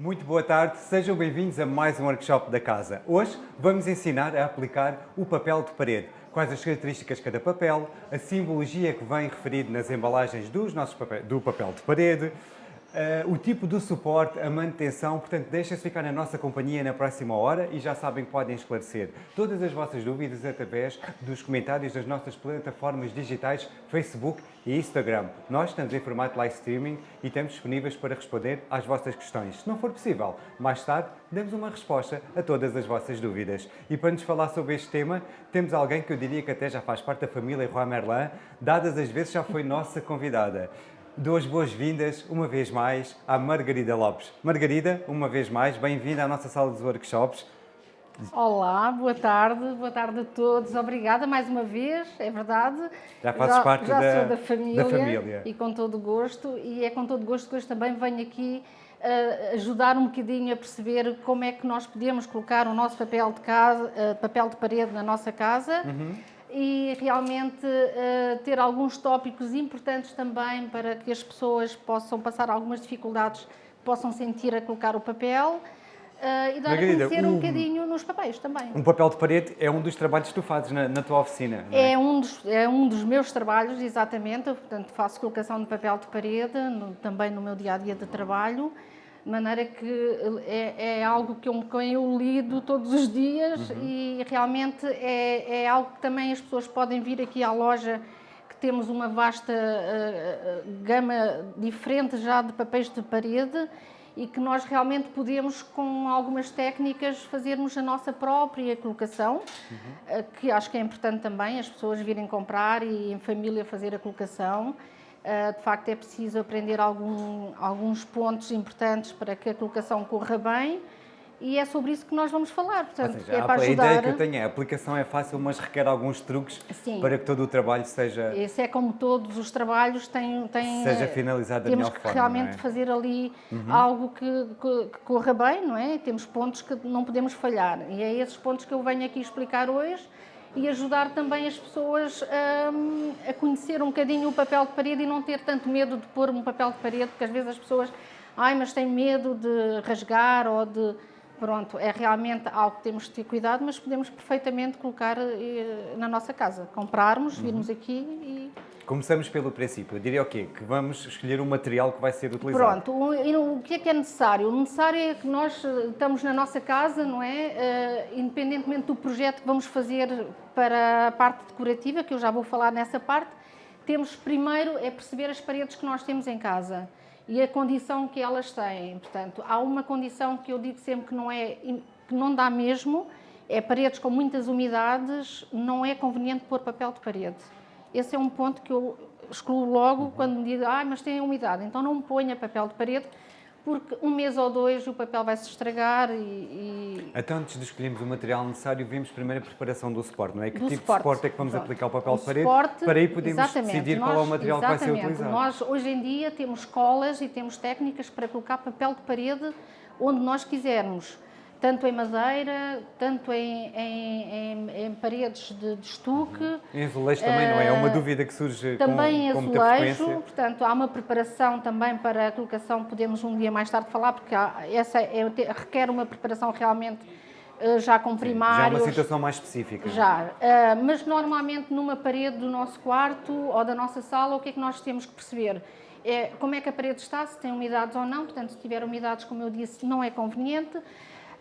Muito boa tarde, sejam bem-vindos a mais um workshop da casa. Hoje vamos ensinar a aplicar o papel de parede. Quais as características de cada papel, a simbologia que vem referido nas embalagens dos nossos do papel de parede, Uh, o tipo de suporte, a manutenção, portanto, deixem-se ficar na nossa companhia na próxima hora e já sabem que podem esclarecer todas as vossas dúvidas através dos comentários das nossas plataformas digitais Facebook e Instagram. Nós estamos em formato live streaming e estamos disponíveis para responder às vossas questões. Se não for possível, mais tarde damos uma resposta a todas as vossas dúvidas. E para nos falar sobre este tema, temos alguém que eu diria que até já faz parte da família Roi Merlin, dadas as vezes já foi nossa convidada. Dou as boas-vindas, uma vez mais, à Margarida Lopes. Margarida, uma vez mais, bem-vinda à nossa sala dos workshops. Olá, boa tarde, boa tarde a todos. Obrigada mais uma vez, é verdade. Já fazes já, parte já da, da família, da família e com todo gosto. E é com todo gosto que hoje também venho aqui uh, ajudar um bocadinho a perceber como é que nós podemos colocar o nosso papel de, casa, uh, papel de parede na nossa casa. Uhum e realmente uh, ter alguns tópicos importantes também para que as pessoas possam passar algumas dificuldades, possam sentir a colocar o papel. Uh, e dar Margarida, a conhecer um, um bocadinho nos papéis também. Um papel de parede é um dos trabalhos que tu fazes na, na tua oficina, é? é? um dos, é um dos meus trabalhos, exatamente. Eu, portanto, faço colocação de papel de parede, no, também no meu dia-a-dia -dia de trabalho de maneira que é, é algo que eu, que eu lido todos os dias uhum. e realmente é, é algo que também as pessoas podem vir aqui à loja que temos uma vasta uh, gama diferente já de papéis de parede e que nós realmente podemos, com algumas técnicas, fazermos a nossa própria colocação, uhum. uh, que acho que é importante também as pessoas virem comprar e em família fazer a colocação. Uh, de facto, é preciso aprender algum, alguns pontos importantes para que a colocação corra bem e é sobre isso que nós vamos falar. Portanto, seja, é para a ajudar... ideia que eu tenho é a aplicação é fácil, mas requer alguns truques Sim. para que todo o trabalho seja... Esse é como todos os trabalhos têm... têm seja finalizado da melhor forma, Temos que realmente é? fazer ali uhum. algo que, que, que, corra bem, não é? Temos pontos que não podemos falhar e é esses pontos que eu venho aqui explicar hoje e ajudar também as pessoas a, a conhecer um bocadinho o papel de parede e não ter tanto medo de pôr um papel de parede, porque às vezes as pessoas, ai, mas têm medo de rasgar ou de... Pronto, é realmente algo que temos de ter cuidado, mas podemos perfeitamente colocar eh, na nossa casa. Comprarmos, virmos uhum. aqui e Começamos pelo princípio. Eu diria o quê? Que vamos escolher um material que vai ser utilizado. Pronto. O, o que é que é necessário? O necessário é que nós eh, estamos na nossa casa, não é? Uh, independentemente do projeto que vamos fazer para a parte decorativa, que eu já vou falar nessa parte, temos primeiro é perceber as paredes que nós temos em casa e a condição que elas têm. Portanto, há uma condição que eu digo sempre que não é que não dá mesmo, é paredes com muitas umidades, não é conveniente pôr papel de parede. Esse é um ponto que eu excluo logo uhum. quando me digo, ah, mas tem umidade, então não ponha papel de parede, porque um mês ou dois o papel vai se estragar e, e... Então, antes de escolhermos o material necessário, vimos primeiro a preparação do suporte, não é? Que do tipo suporte. de suporte é que vamos Pronto. aplicar o papel de parede? Suporte, para aí podemos decidir Nós, qual é o material que vai ser utilizado. Nós, hoje em dia, temos colas e temos técnicas para colocar papel de parede onde nós quisermos tanto em madeira, tanto em, em, em, em paredes de, de estuque. Uhum. Em azulejo também, uh, não é? É uma dúvida que surge também com, muita frequência. portanto, há uma preparação também para a colocação, podemos um dia mais tarde falar, porque há, essa é, requer uma preparação realmente uh, já com primários. Já é uma situação mais específica. Já, uh, mas normalmente numa parede do nosso quarto ou da nossa sala, o que é que nós temos que perceber? É, como é que a parede está, se tem umidades ou não, portanto, se tiver umidades, como eu disse, não é conveniente.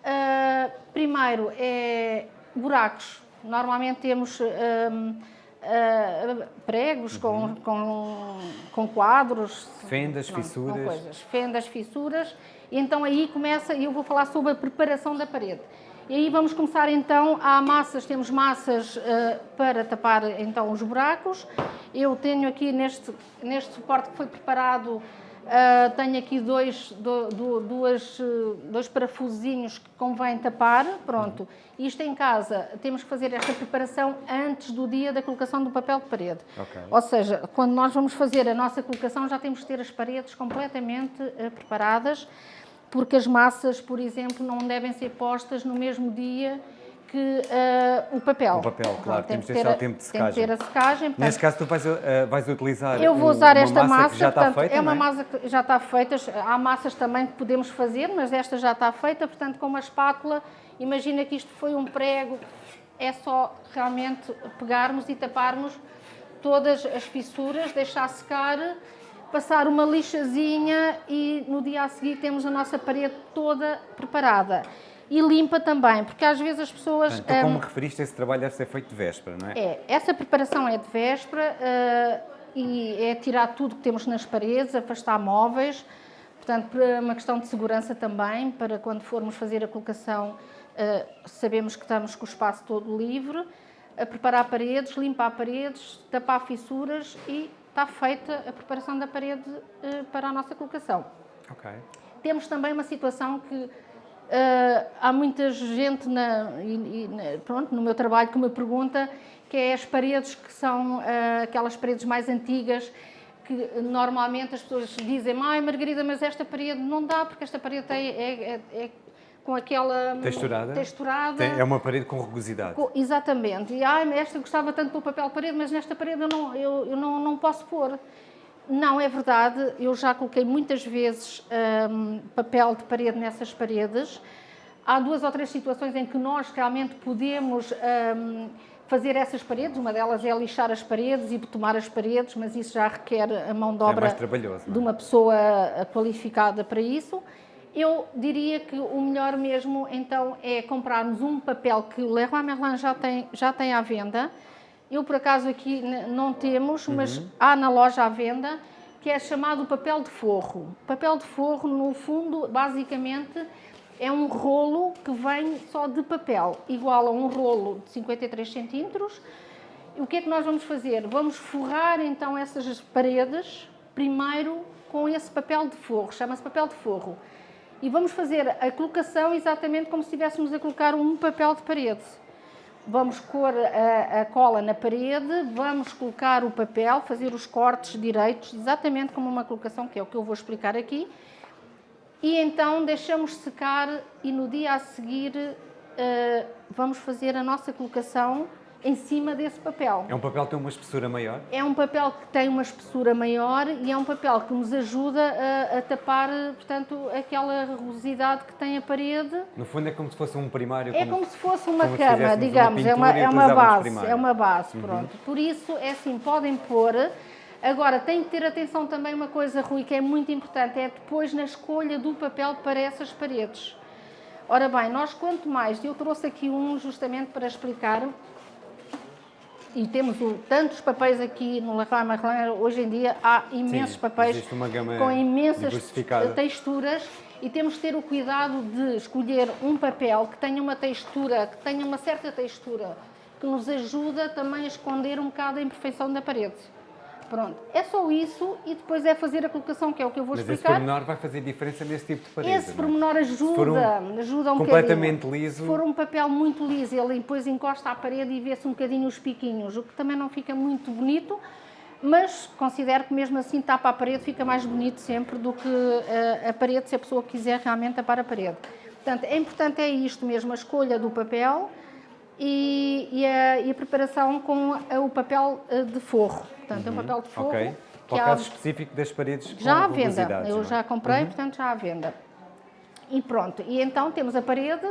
Uh, primeiro, é buracos. Normalmente temos uh, uh, pregos uhum. com, com, com, quadros. Fendas, fissuras. coisas. Fendas, fissuras. E então aí começa, e eu vou falar sobre a preparação da parede. E aí vamos começar então, há massas, temos massas para tapar então os buracos. Eu tenho aqui neste, neste suporte que foi preparado Uh, tenho aqui dois, do, do, duas, dois parafusinhos que convém tapar, pronto. Isto em casa, temos que fazer esta preparação antes do dia da colocação do papel de parede. Okay. Ou seja, quando nós vamos fazer a nossa colocação, já temos que ter as paredes completamente uh, preparadas, porque as massas, por exemplo, não devem ser postas no mesmo dia que uh, o papel. O papel, claro, tem temos que de deixar o tempo de Tem que secagem. ter a secagem. portanto, Neste caso, tu vais, uh, vais utilizar eu vou usar esta massa, que já está portanto, feita, é uma não massa que já está feita. Há massas também que podemos fazer, mas esta já está feita, portanto, com uma espátula, imagina que isto foi um prego, é só realmente pegarmos e taparmos todas as fissuras, deixar secar, passar uma lixazinha e no dia a seguir temos a nossa parede toda preparada. E limpa também, porque às vezes as pessoas... Então, como hum, referiste, esse trabalho deve ser feito de véspera, não é? é, essa preparação é de véspera eh, e é tirar tudo que temos nas paredes, afastar móveis, portanto, por uma questão de segurança também, para quando formos fazer a colocação, eh, sabemos que estamos com o espaço todo livre, a preparar paredes, limpar paredes, tapar fissuras e está feita a preparação da parede eh, para a nossa colocação. Ok. Temos também uma situação que ah, há muita gente na- e- e na- pronto, no meu trabalho que me pergunta que é as paredes que são ah, aquelas paredes mais antigas que normalmente as pessoas dizem ai Margarida, mas esta parede não dá porque esta parede é, é- é- é com aquela Texturada? texturada. Tem- é uma parede com rugosidade. Co- Exatamente. E ai, esta gostava tanto do papel de parede, mas nesta parede eu não, eu, eu não, não posso pôr. Não, é verdade. Eu já coloquei muitas vezes hum, papel de parede nessas paredes. Há duas ou três situações em que nós realmente podemos hum, fazer essas paredes. Uma delas é lixar as paredes e betomar as paredes, mas isso já requer a mão de É obra é? de uma pessoa eh, qualificada para isso. Eu diria que o melhor mesmo então é comprarmos um papel que o Leroy Merlin já tem, já tem à venda. Eu por acaso aqui não temos, mas há na loja à venda, que é chamado papel de forro. Papel de forro, no fundo, basicamente é um rolo que vem só de papel, igual a um rolo de 53 centímetros. E o que é que nós vamos fazer? Vamos forrar então essas paredes primeiro com esse papel de forro, chama-se papel de forro. E vamos fazer a colocação exatamente como se estivéssemos a colocar um papel de parede. Vamos pôr a, a cola na parede, vamos colocar o papel, fazer os cortes direitos, exatamente como uma colocação, que é o que eu vou explicar aqui. E então deixamos secar e no dia a seguir eh, vamos fazer a nossa colocação em cima desse papel. É um papel que tem uma espessura maior? É um papel que tem uma espessura maior e é um papel que nos ajuda a, a tapar, portanto, aquela rugosidade que tem a parede. No fundo é como se fosse um primário. É como se fosse uma como cama, fizéssemos uma digamos, é uma, é uma base, primário. é uma base, pronto. Por isso, é assim, podem pôr. Agora, tem que ter atenção também uma coisa, Rui, que é muito importante, é depois na escolha do papel para essas paredes. Ora bem, nós quanto mais, eu trouxe aqui um justamente para explicar, e temos o- tantos papéis aqui no Leroy Merlin, hoje em dia há imensos Sim, papéis com imensas texturas e temos que ter o cuidado de escolher um papel que tenha uma textura, que tenha uma certa textura, que nos ajuda também a esconder um bocado a imperfeição da parede. Pronto, é só isso e depois é fazer a colocação, que é o que eu vou Mas esse explicar. pormenor vai fazer diferença nesse tipo de parede. Esse é? pormenor ajuda, um ajuda um completamente bocadinho. liso- Se for um papel muito liso, ele depois encosta à parede e vê-se um bocadinho os piquinhos, o que também não fica muito bonito, mas considero que mesmo assim tapa a parede fica mais bonito sempre do que eh, a parede, se a pessoa quiser realmente tapar a parede. Portanto, é importante é isto mesmo, a escolha do papel e, e a, e a preparação com a- o papel eh, de forro. Portanto, é um papel de forro Ok. que Para o há- caso específico das paredes já à venda. Eu é? já comprei, portanto já à venda. E pronto. E então temos a parede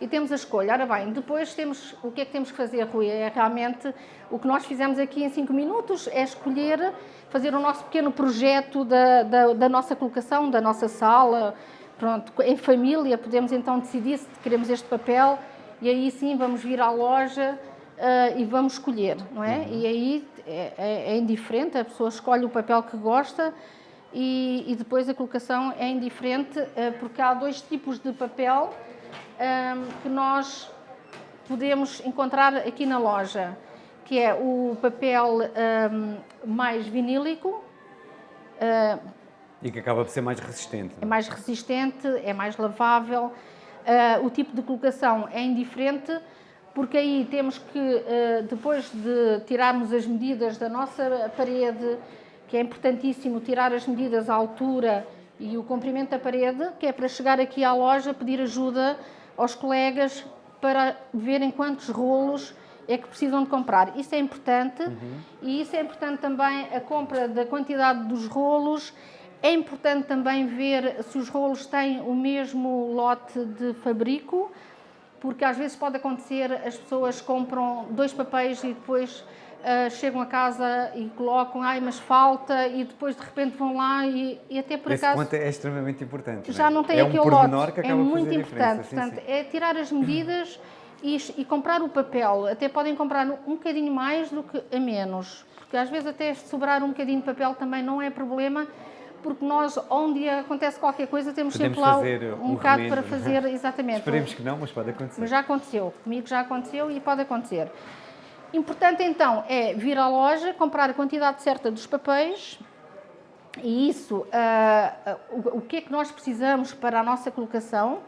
e temos a escolha. Ora bem, depois temos o que é que temos que fazer, Rui? É realmente o que nós fizemos aqui em 5 minutos é escolher, fazer o nosso pequeno projeto da, da, da nossa colocação, da nossa sala. Pronto, em família podemos então decidir se queremos este papel e aí sim vamos vir à loja ah, e vamos escolher, não é? E aí é, é- é indiferente, a pessoa escolhe o papel que gosta e, e depois a colocação é indiferente ah, porque há dois tipos de papel ah, que nós podemos encontrar aqui na loja, que é o papel ah, mais vinílico, ah, E que acaba por ser mais resistente. é mais resistente, é mais lavável. Ah, o tipo de colocação é indiferente, porque aí temos que, ah, depois de tirarmos as medidas da nossa parede, que é importantíssimo tirar as medidas à altura e o comprimento da parede, que é para chegar aqui à loja pedir ajuda aos colegas para verem quantos rolos é que precisam de comprar. Isso é importante uhum. e isso é importante também a compra da quantidade dos rolos. É importante também ver se os rolos têm o mesmo lote de fabrico, porque às vezes pode acontecer as pessoas compram dois papéis e depois uh, chegam a casa e colocam, ai, mas falta, e depois de repente vão lá e, e até por Esse acaso... ponto é extremamente importante. Já não, é? tem é aquele um lote. Que é muito importante. Sim, Portanto, sim. é tirar as medidas e, e, comprar o papel. Até podem comprar um bocadinho mais do que a menos. Porque às vezes até sobrar um bocadinho de papel também não é problema, porque nós, onde acontece qualquer coisa, temos Podemos sempre lá um, um bocado para fazer, exatamente. Esperemos que não, mas pode acontecer. Mas já aconteceu, comigo já aconteceu e pode acontecer. Importante então é vir à loja, comprar a quantidade certa dos papéis e isso, uh, uh, o que é que nós precisamos para a nossa colocação.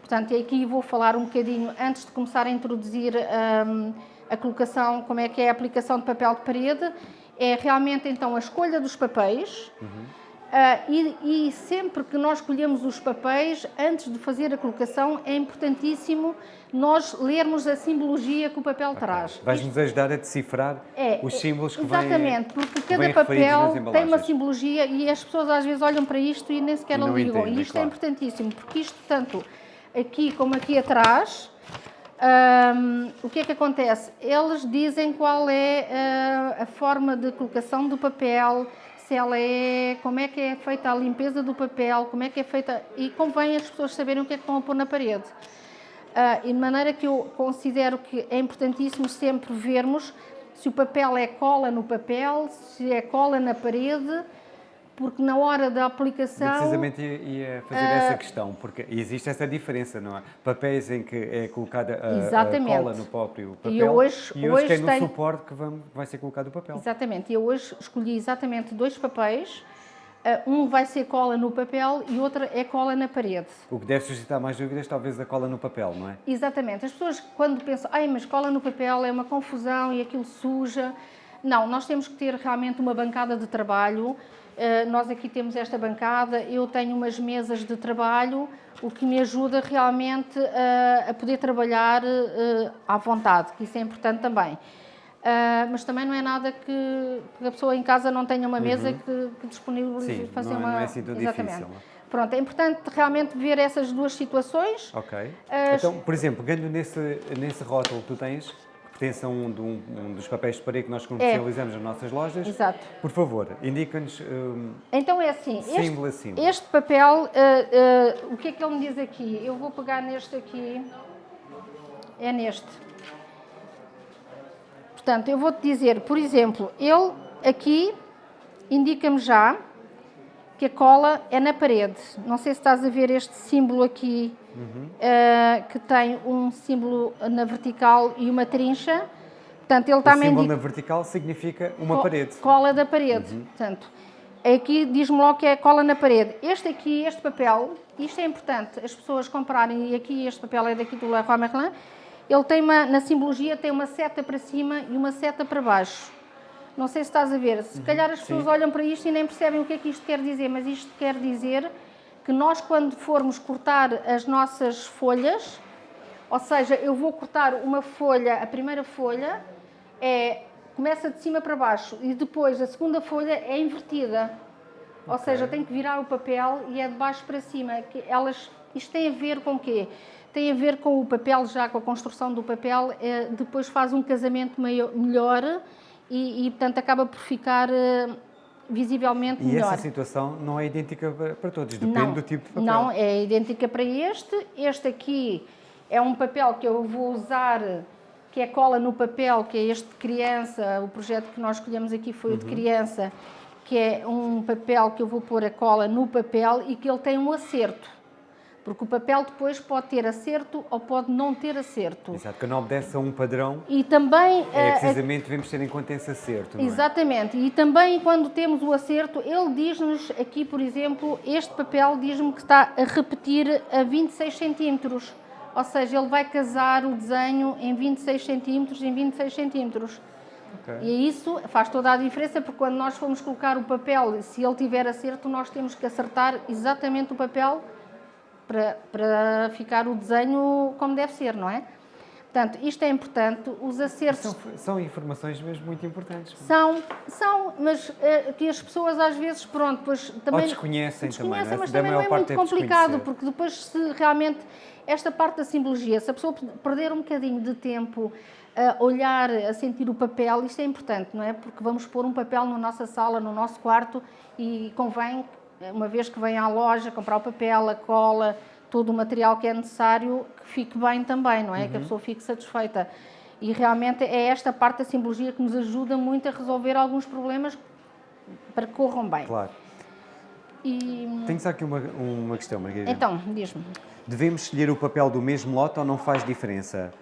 Portanto, aqui vou falar um bocadinho, antes de começar a introduzir um, a colocação, como é que é a aplicação de papel de parede, é realmente então a escolha dos papéis. Uhum Uh, e, e, sempre que nós escolhemos os papéis, antes de fazer a colocação, é importantíssimo nós lermos a simbologia que o papel okay. traz. Vais-nos ajudar a decifrar é, os símbolos que Exatamente, vêm, porque cada papel tem uma simbologia e as pessoas às vezes olham para isto e nem sequer não ligam. Entendem, e isto é claro. é importantíssimo, porque isto, tanto aqui como aqui atrás, um, o que é que acontece? Eles dizem qual é uh, a forma de colocação do papel, se ela é, como é que é feita a limpeza do papel, como é que é feita, e convém as pessoas saberem o que é que a pôr na parede. Uh, de maneira que eu considero que é importantíssimo sempre vermos se o papel é cola no papel, se é cola na parede, porque na hora da aplicação... Eu precisamente ia fazer uh, essa questão, porque existe essa diferença, não é? Papéis em que é colocada a, a cola no próprio papel e hoje, e hoje tem no suporte que vai ser colocado o papel. Exatamente, eu hoje escolhi exatamente dois papéis, uh, um vai ser cola no papel e outro é cola na parede. O que deve suscitar mais dúvidas talvez a cola no papel, não é? Exatamente, as pessoas quando pensam, ai mas cola no papel é uma confusão e aquilo suja... Não, nós temos que ter realmente uma bancada de trabalho eh, nós aqui temos esta bancada, eu tenho umas mesas de trabalho, o que me ajuda realmente a, a poder trabalhar uh, à vontade, que isso é importante também. Uh, mas também não é nada que, que, a pessoa em casa não tenha uma mesa uhum. que, que disponibilize Sim, fazer não, uma. Não é assim tão Exatamente. difícil. Pronto, é importante realmente ver essas duas situações. Ok. Então, por exemplo, ganho nesse, nesse rótulo que tu tens, pertence a um, um, um, dos papéis de parede que nós comercializamos é. nas nossas lojas. Exato. Por favor, indica-nos um, Então é assim, símbolo este, símbolo. este papel, uh, uh, o que é que ele me diz aqui? Eu vou pegar neste aqui, é neste. Portanto, eu vou-te dizer, por exemplo, ele aqui indica-me já que a cola é na parede. Não sei se estás a ver este símbolo aqui, uhum. uh, que tem um símbolo na vertical e uma trincha. Portanto, ele o também símbolo na vertical significa uma co parede. Cola da parede. Uhum. Portanto, aqui diz-me logo que é cola na parede. Este aqui, este papel, isto é importante, as pessoas comprarem, e aqui este papel é daqui do Leroy Merlin, ele tem uma, na simbologia tem uma seta para cima e uma seta para baixo. Não sei se estás a ver. Se calhar as pessoas Sim. olham para isto e nem percebem o que é que isto quer dizer, mas isto quer dizer que nós, quando formos cortar as nossas folhas, ou seja, eu vou cortar uma folha, a primeira folha é, começa de cima para baixo e depois a segunda folha é invertida. Ou okay. seja, tem que virar o papel e é de baixo para cima. Que elas, isto tem a ver com o quê? Tem a ver com o papel, já com a construção do papel, é, depois faz um casamento maior, melhor e, e portanto, acaba por ficar uh, visivelmente e melhor. E essa situação não é idêntica para todos, depende não, do tipo de papel. Não, é idêntica para este. Este aqui é um papel que eu vou usar, que é cola no papel, que é este de criança, o projeto que nós escolhemos aqui foi uhum. o de uhum. criança, que é um papel que eu vou pôr a cola no papel e que ele tem um acerto. Porque o papel depois pode ter acerto ou pode não ter acerto. Exato, que não obedece a um padrão. E também... É, precisamente devemos ter em conta esse acerto, é? Exatamente. É? E também quando temos o acerto, ele diz-nos aqui, por exemplo, este papel diz-me que está a repetir a 26 centímetros. Ou seja, ele vai casar o desenho em 26 centímetros em 26 centímetros. Okay. E isso faz toda a diferença, porque quando nós formos colocar o papel, se ele tiver acerto, nós temos que acertar exatamente o papel para, para ficar o desenho como deve ser, não é? Portanto, isto é importante, os acertos... São, são informações mesmo muito importantes. São, são, mas uh, que as pessoas às vezes, pronto, pois também... Ou desconhecem, desconhecem também, mas também não é muito é complicado, porque depois se realmente, esta parte da simbologia, se a pessoa perder um bocadinho de tempo a olhar, a sentir o papel, isto é importante, não é? Porque vamos pôr um papel na nossa sala, no nosso quarto e convém, uma vez que vem à loja, comprar o papel, a cola, todo o material que é necessário, que fique bem também, não é? Uhum. Que a uhum. pessoa fique satisfeita. E realmente é esta parte da simbologia que nos ajuda muito a resolver alguns problemas para que corram bem. Claro. E... Tenho só aqui uma, uma questão, Margarida. Então, diz-me. Devemos escolher o papel do mesmo lote ou não faz diferença?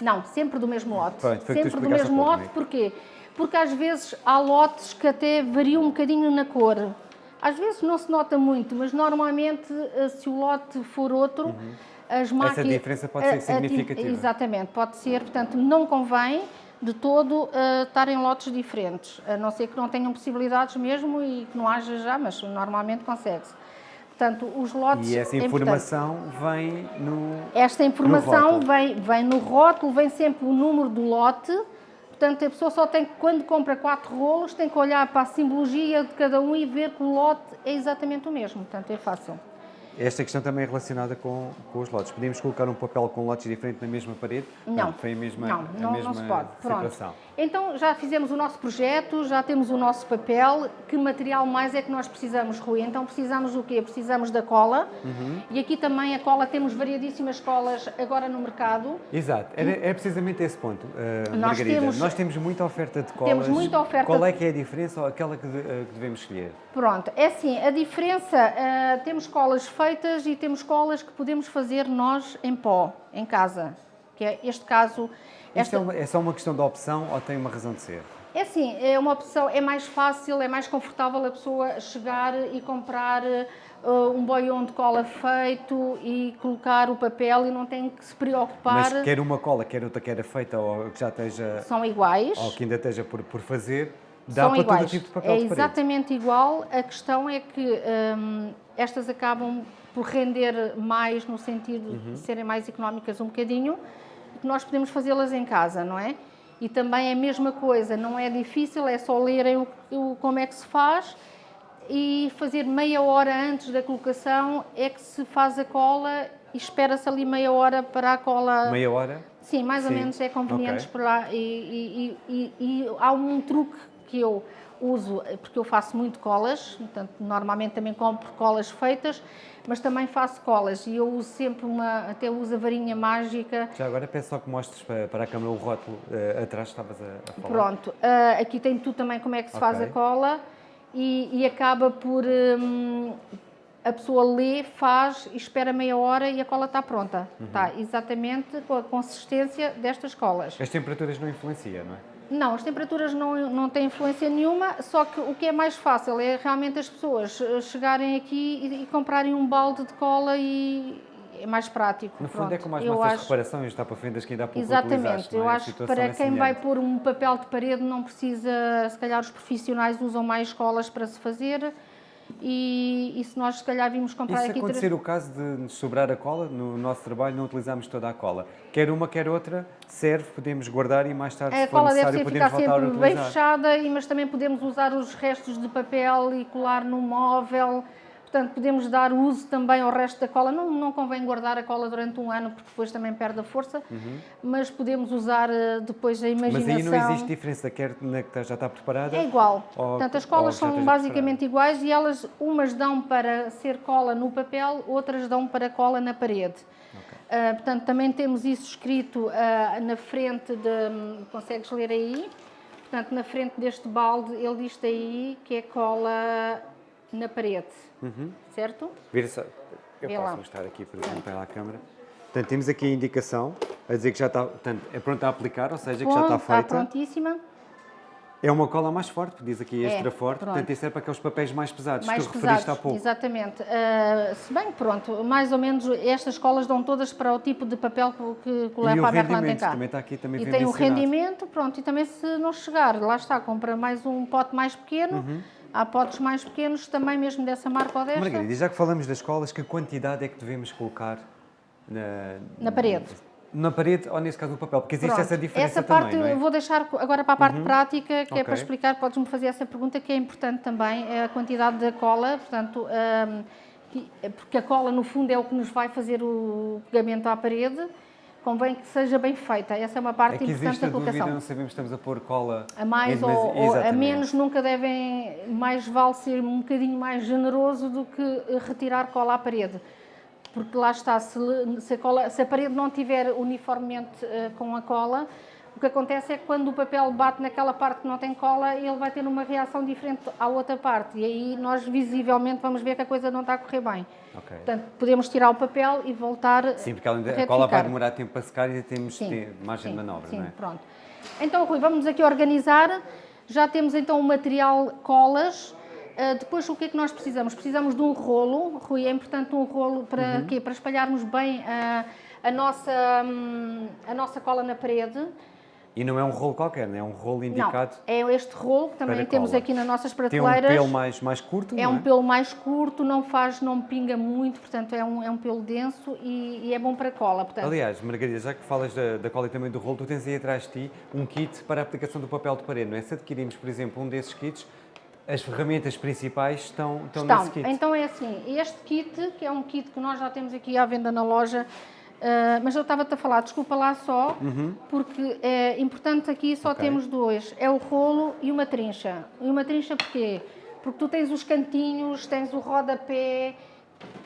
Não, sempre do mesmo lote. Pronto, sempre do mesmo pouco, lote, porquê? Porque às vezes há lotes que até variam um bocadinho na cor. Às vezes não se nota muito, mas normalmente eh, se o lote for outro, uhum. as máquinas... Essa diferença pode ser significativa. exatamente, pode ser. Portanto, não convém de todo uh, estar em lotes diferentes, a não ser que não tenham possibilidades mesmo e que não haja já, mas normalmente consegue-se. Portanto, os lotes... E essa informação vem no Esta informação no vem, vem no rótulo, vem sempre o número do lote, portanto a pessoa só tem que, quando compra quatro rolos, tem que olhar para a simbologia de cada um e ver que o lote é exatamente o mesmo, portanto é fácil. Esta questão também é relacionada com, com os lotes. Podemos colocar um papel com lotes diferentes na mesma parede? Não. não foi a mesma, não, a não, mesma não se pode. situação. Pronto. Então já fizemos o nosso projeto, já temos o nosso papel. Que material mais é que nós precisamos, Rui? Então precisamos do quê? Precisamos da cola. Uhum. E aqui também a cola, temos variadíssimas colas agora no mercado. Exato, é, é precisamente esse ponto, uh, nós Margarida. Temos, nós temos muita oferta de colas. Temos muita oferta. Qual é que é a diferença ou aquela que, uh, que devemos escolher? Pronto, é assim, a diferença, uh, temos colas feitas e temos colas que podemos fazer nós em pó, em casa. Que é este caso esta... É, uma, é, só uma questão de opção ou tem uma razão de ser? É assim, é uma opção, é mais fácil, é mais confortável a pessoa chegar e comprar uh, um boião de cola feito e colocar o papel e não tem que se preocupar. Mas quer uma cola, quer outra que era feita ou que já esteja... São iguais. Ou que ainda esteja por, por fazer, dá São para iguais. todo tipo de papel É de exatamente igual, a questão é que um, estas acabam por render mais no sentido uhum. de serem mais económicas um bocadinho, que nós podemos fazê-las em casa, não é? E também é a mesma coisa, não é difícil, é só lerem o, o, como é que se faz e fazer meia hora antes da colocação é que se faz a cola e espera-se ali meia hora para a cola... Meia hora? Sim, mais ou menos é conveniente okay. lá. E, e, e, e, há um truque que eu uso, porque eu faço muito colas, portanto, normalmente também compro colas feitas, mas também faço colas e eu uso sempre uma, até uso a varinha mágica. Já agora peço só que mostres para, para a câmera o rótulo uh, atrás estavas a, a falar. Pronto, uh, aqui tem tu também como é que se okay. faz a cola e, e acaba por... Um, a pessoa lê, faz e espera meia hora e a cola está pronta. Uhum. Está exatamente com a consistência destas colas. As temperaturas não influenciam, não é? Não, as temperaturas não, não têm influência nenhuma, só que o que é mais fácil é realmente as pessoas eh, chegarem aqui e, e comprarem um balde de cola e é mais prático. No fundo é Pronto, é como as nossas acho... reparações, está para fendas que ainda há pouco Exatamente, eu é? acho que para é quem vai pôr um papel de parede não precisa, se calhar os profissionais usam mais colas para se fazer, e, e, se nós se calhar vimos comprar e aqui... se acontecer o caso de nos sobrar a cola, no nosso trabalho não utilizamos toda a cola. Quer uma, quer outra, serve, podemos guardar e mais tarde, a se for necessário, podemos voltar a utilizar. bem fechada, mas também podemos usar os restos de papel e colar no móvel Portanto, podemos dar uso também ao resto da cola. Não, não convém guardar a cola durante um ano, porque depois também perde a força, uhum. mas podemos usar eh, depois a imaginação. Mas aí não existe diferença, quer na que já está preparada? É igual. Ou, Portanto, as colas são basicamente preparada. iguais e elas, umas dão para ser cola no papel, outras dão para cola na parede. Okay. Uh, portanto, também temos isso escrito uh, na frente de... Consegues ler aí? Portanto, na frente deste balde, ele diz aí que é cola na parede. Uhum. Certo? Vira só. Eu Vê posso lá. mostrar aqui, por exemplo, para a câmera. Portanto, temos aqui a indicação a dizer que já está, portanto, é pronta a aplicar, ou seja, Bom, que já está feita. Está prontíssima. É uma cola mais forte, diz aqui extra é, forte, pronto. portanto isso é para aqueles papéis mais pesados mais que tu pesados, referiste há pouco. Exatamente. Uh, se bem, pronto, mais ou menos estas colas dão todas para o tipo de papel que, que leva a Berland tem cá. também está aqui, também E tem o rendimento, pronto, e também se não chegar, lá está, compra mais um pote mais pequeno, uhum Há potes mais pequenos, também mesmo dessa marca ou desta. Margarida, já que falamos das escolas, que quantidade é que devemos colocar na, na parede? na parede ou nesse caso no papel? Porque existe Pronto, essa diferença essa parte também, é? eu vou deixar agora para a parte prática, que é Ok. para explicar, podes-me fazer essa pergunta, que é importante também, é a quantidade da cola, portanto, que- porque a cola no fundo é o que nos vai fazer o pegamento à parede, convém que seja bem feita, essa é uma parte É que importante da a dúvida, colocação. não sabemos se estamos a pôr cola A mais ou, demasi- ou a menos nunca devem, mais vale ser um bocadinho mais generoso do que eh, retirar cola à parede. Porque lá está, se, se a, cola- se a parede não tiver uniformemente eh, com a cola, o que acontece é que quando o papel bate naquela parte que não tem cola, ele vai ter uma reação diferente à outra parte. E aí nós visivelmente vamos ver que a coisa não está a correr bem. Ok. Portanto, podemos tirar o papel e voltar Sim, porque a cola vai demorar tempo para secar e ainda temos Sim, te- margem sim, de manobra, sim, não é? pronto. Então, Rui, vamos aqui organizar. Já temos então o material colas. Ah, depois, o que é que nós precisamos? Precisamos de um rolo. Rui, é importante um rolo para Uhum. quê? Para espalharmos bem a, a nossa, hum, a nossa cola na parede. E não é um rolo qualquer, não é um rolo indicado. Não, é este rolo que também temos cola. aqui nas nossas Tem um prateleiras. pelo mais, mais curto, É um pelo mais curto, não faz, não pinga muito, portanto é um, é um pelo denso e, e é bom para cola. Portanto, Aliás, Margarida, já que falas da, da cola e também do rolo, tu tens aí atrás de ti um kit para a aplicação do papel de parede, não é? Se adquirirmos, por exemplo, um desses kits, as ferramentas principais estão, estão, Estão. nesse kit. Então é assim, este kit, que é um kit que nós já temos aqui à venda na loja, ah, mas eu estava-te a falar, desculpa lá só, Uhum. porque é importante aqui só Ok. temos dois, é o rolo e uma trincha. E uma trincha porquê? Porque tu tens os cantinhos, tens o rodapé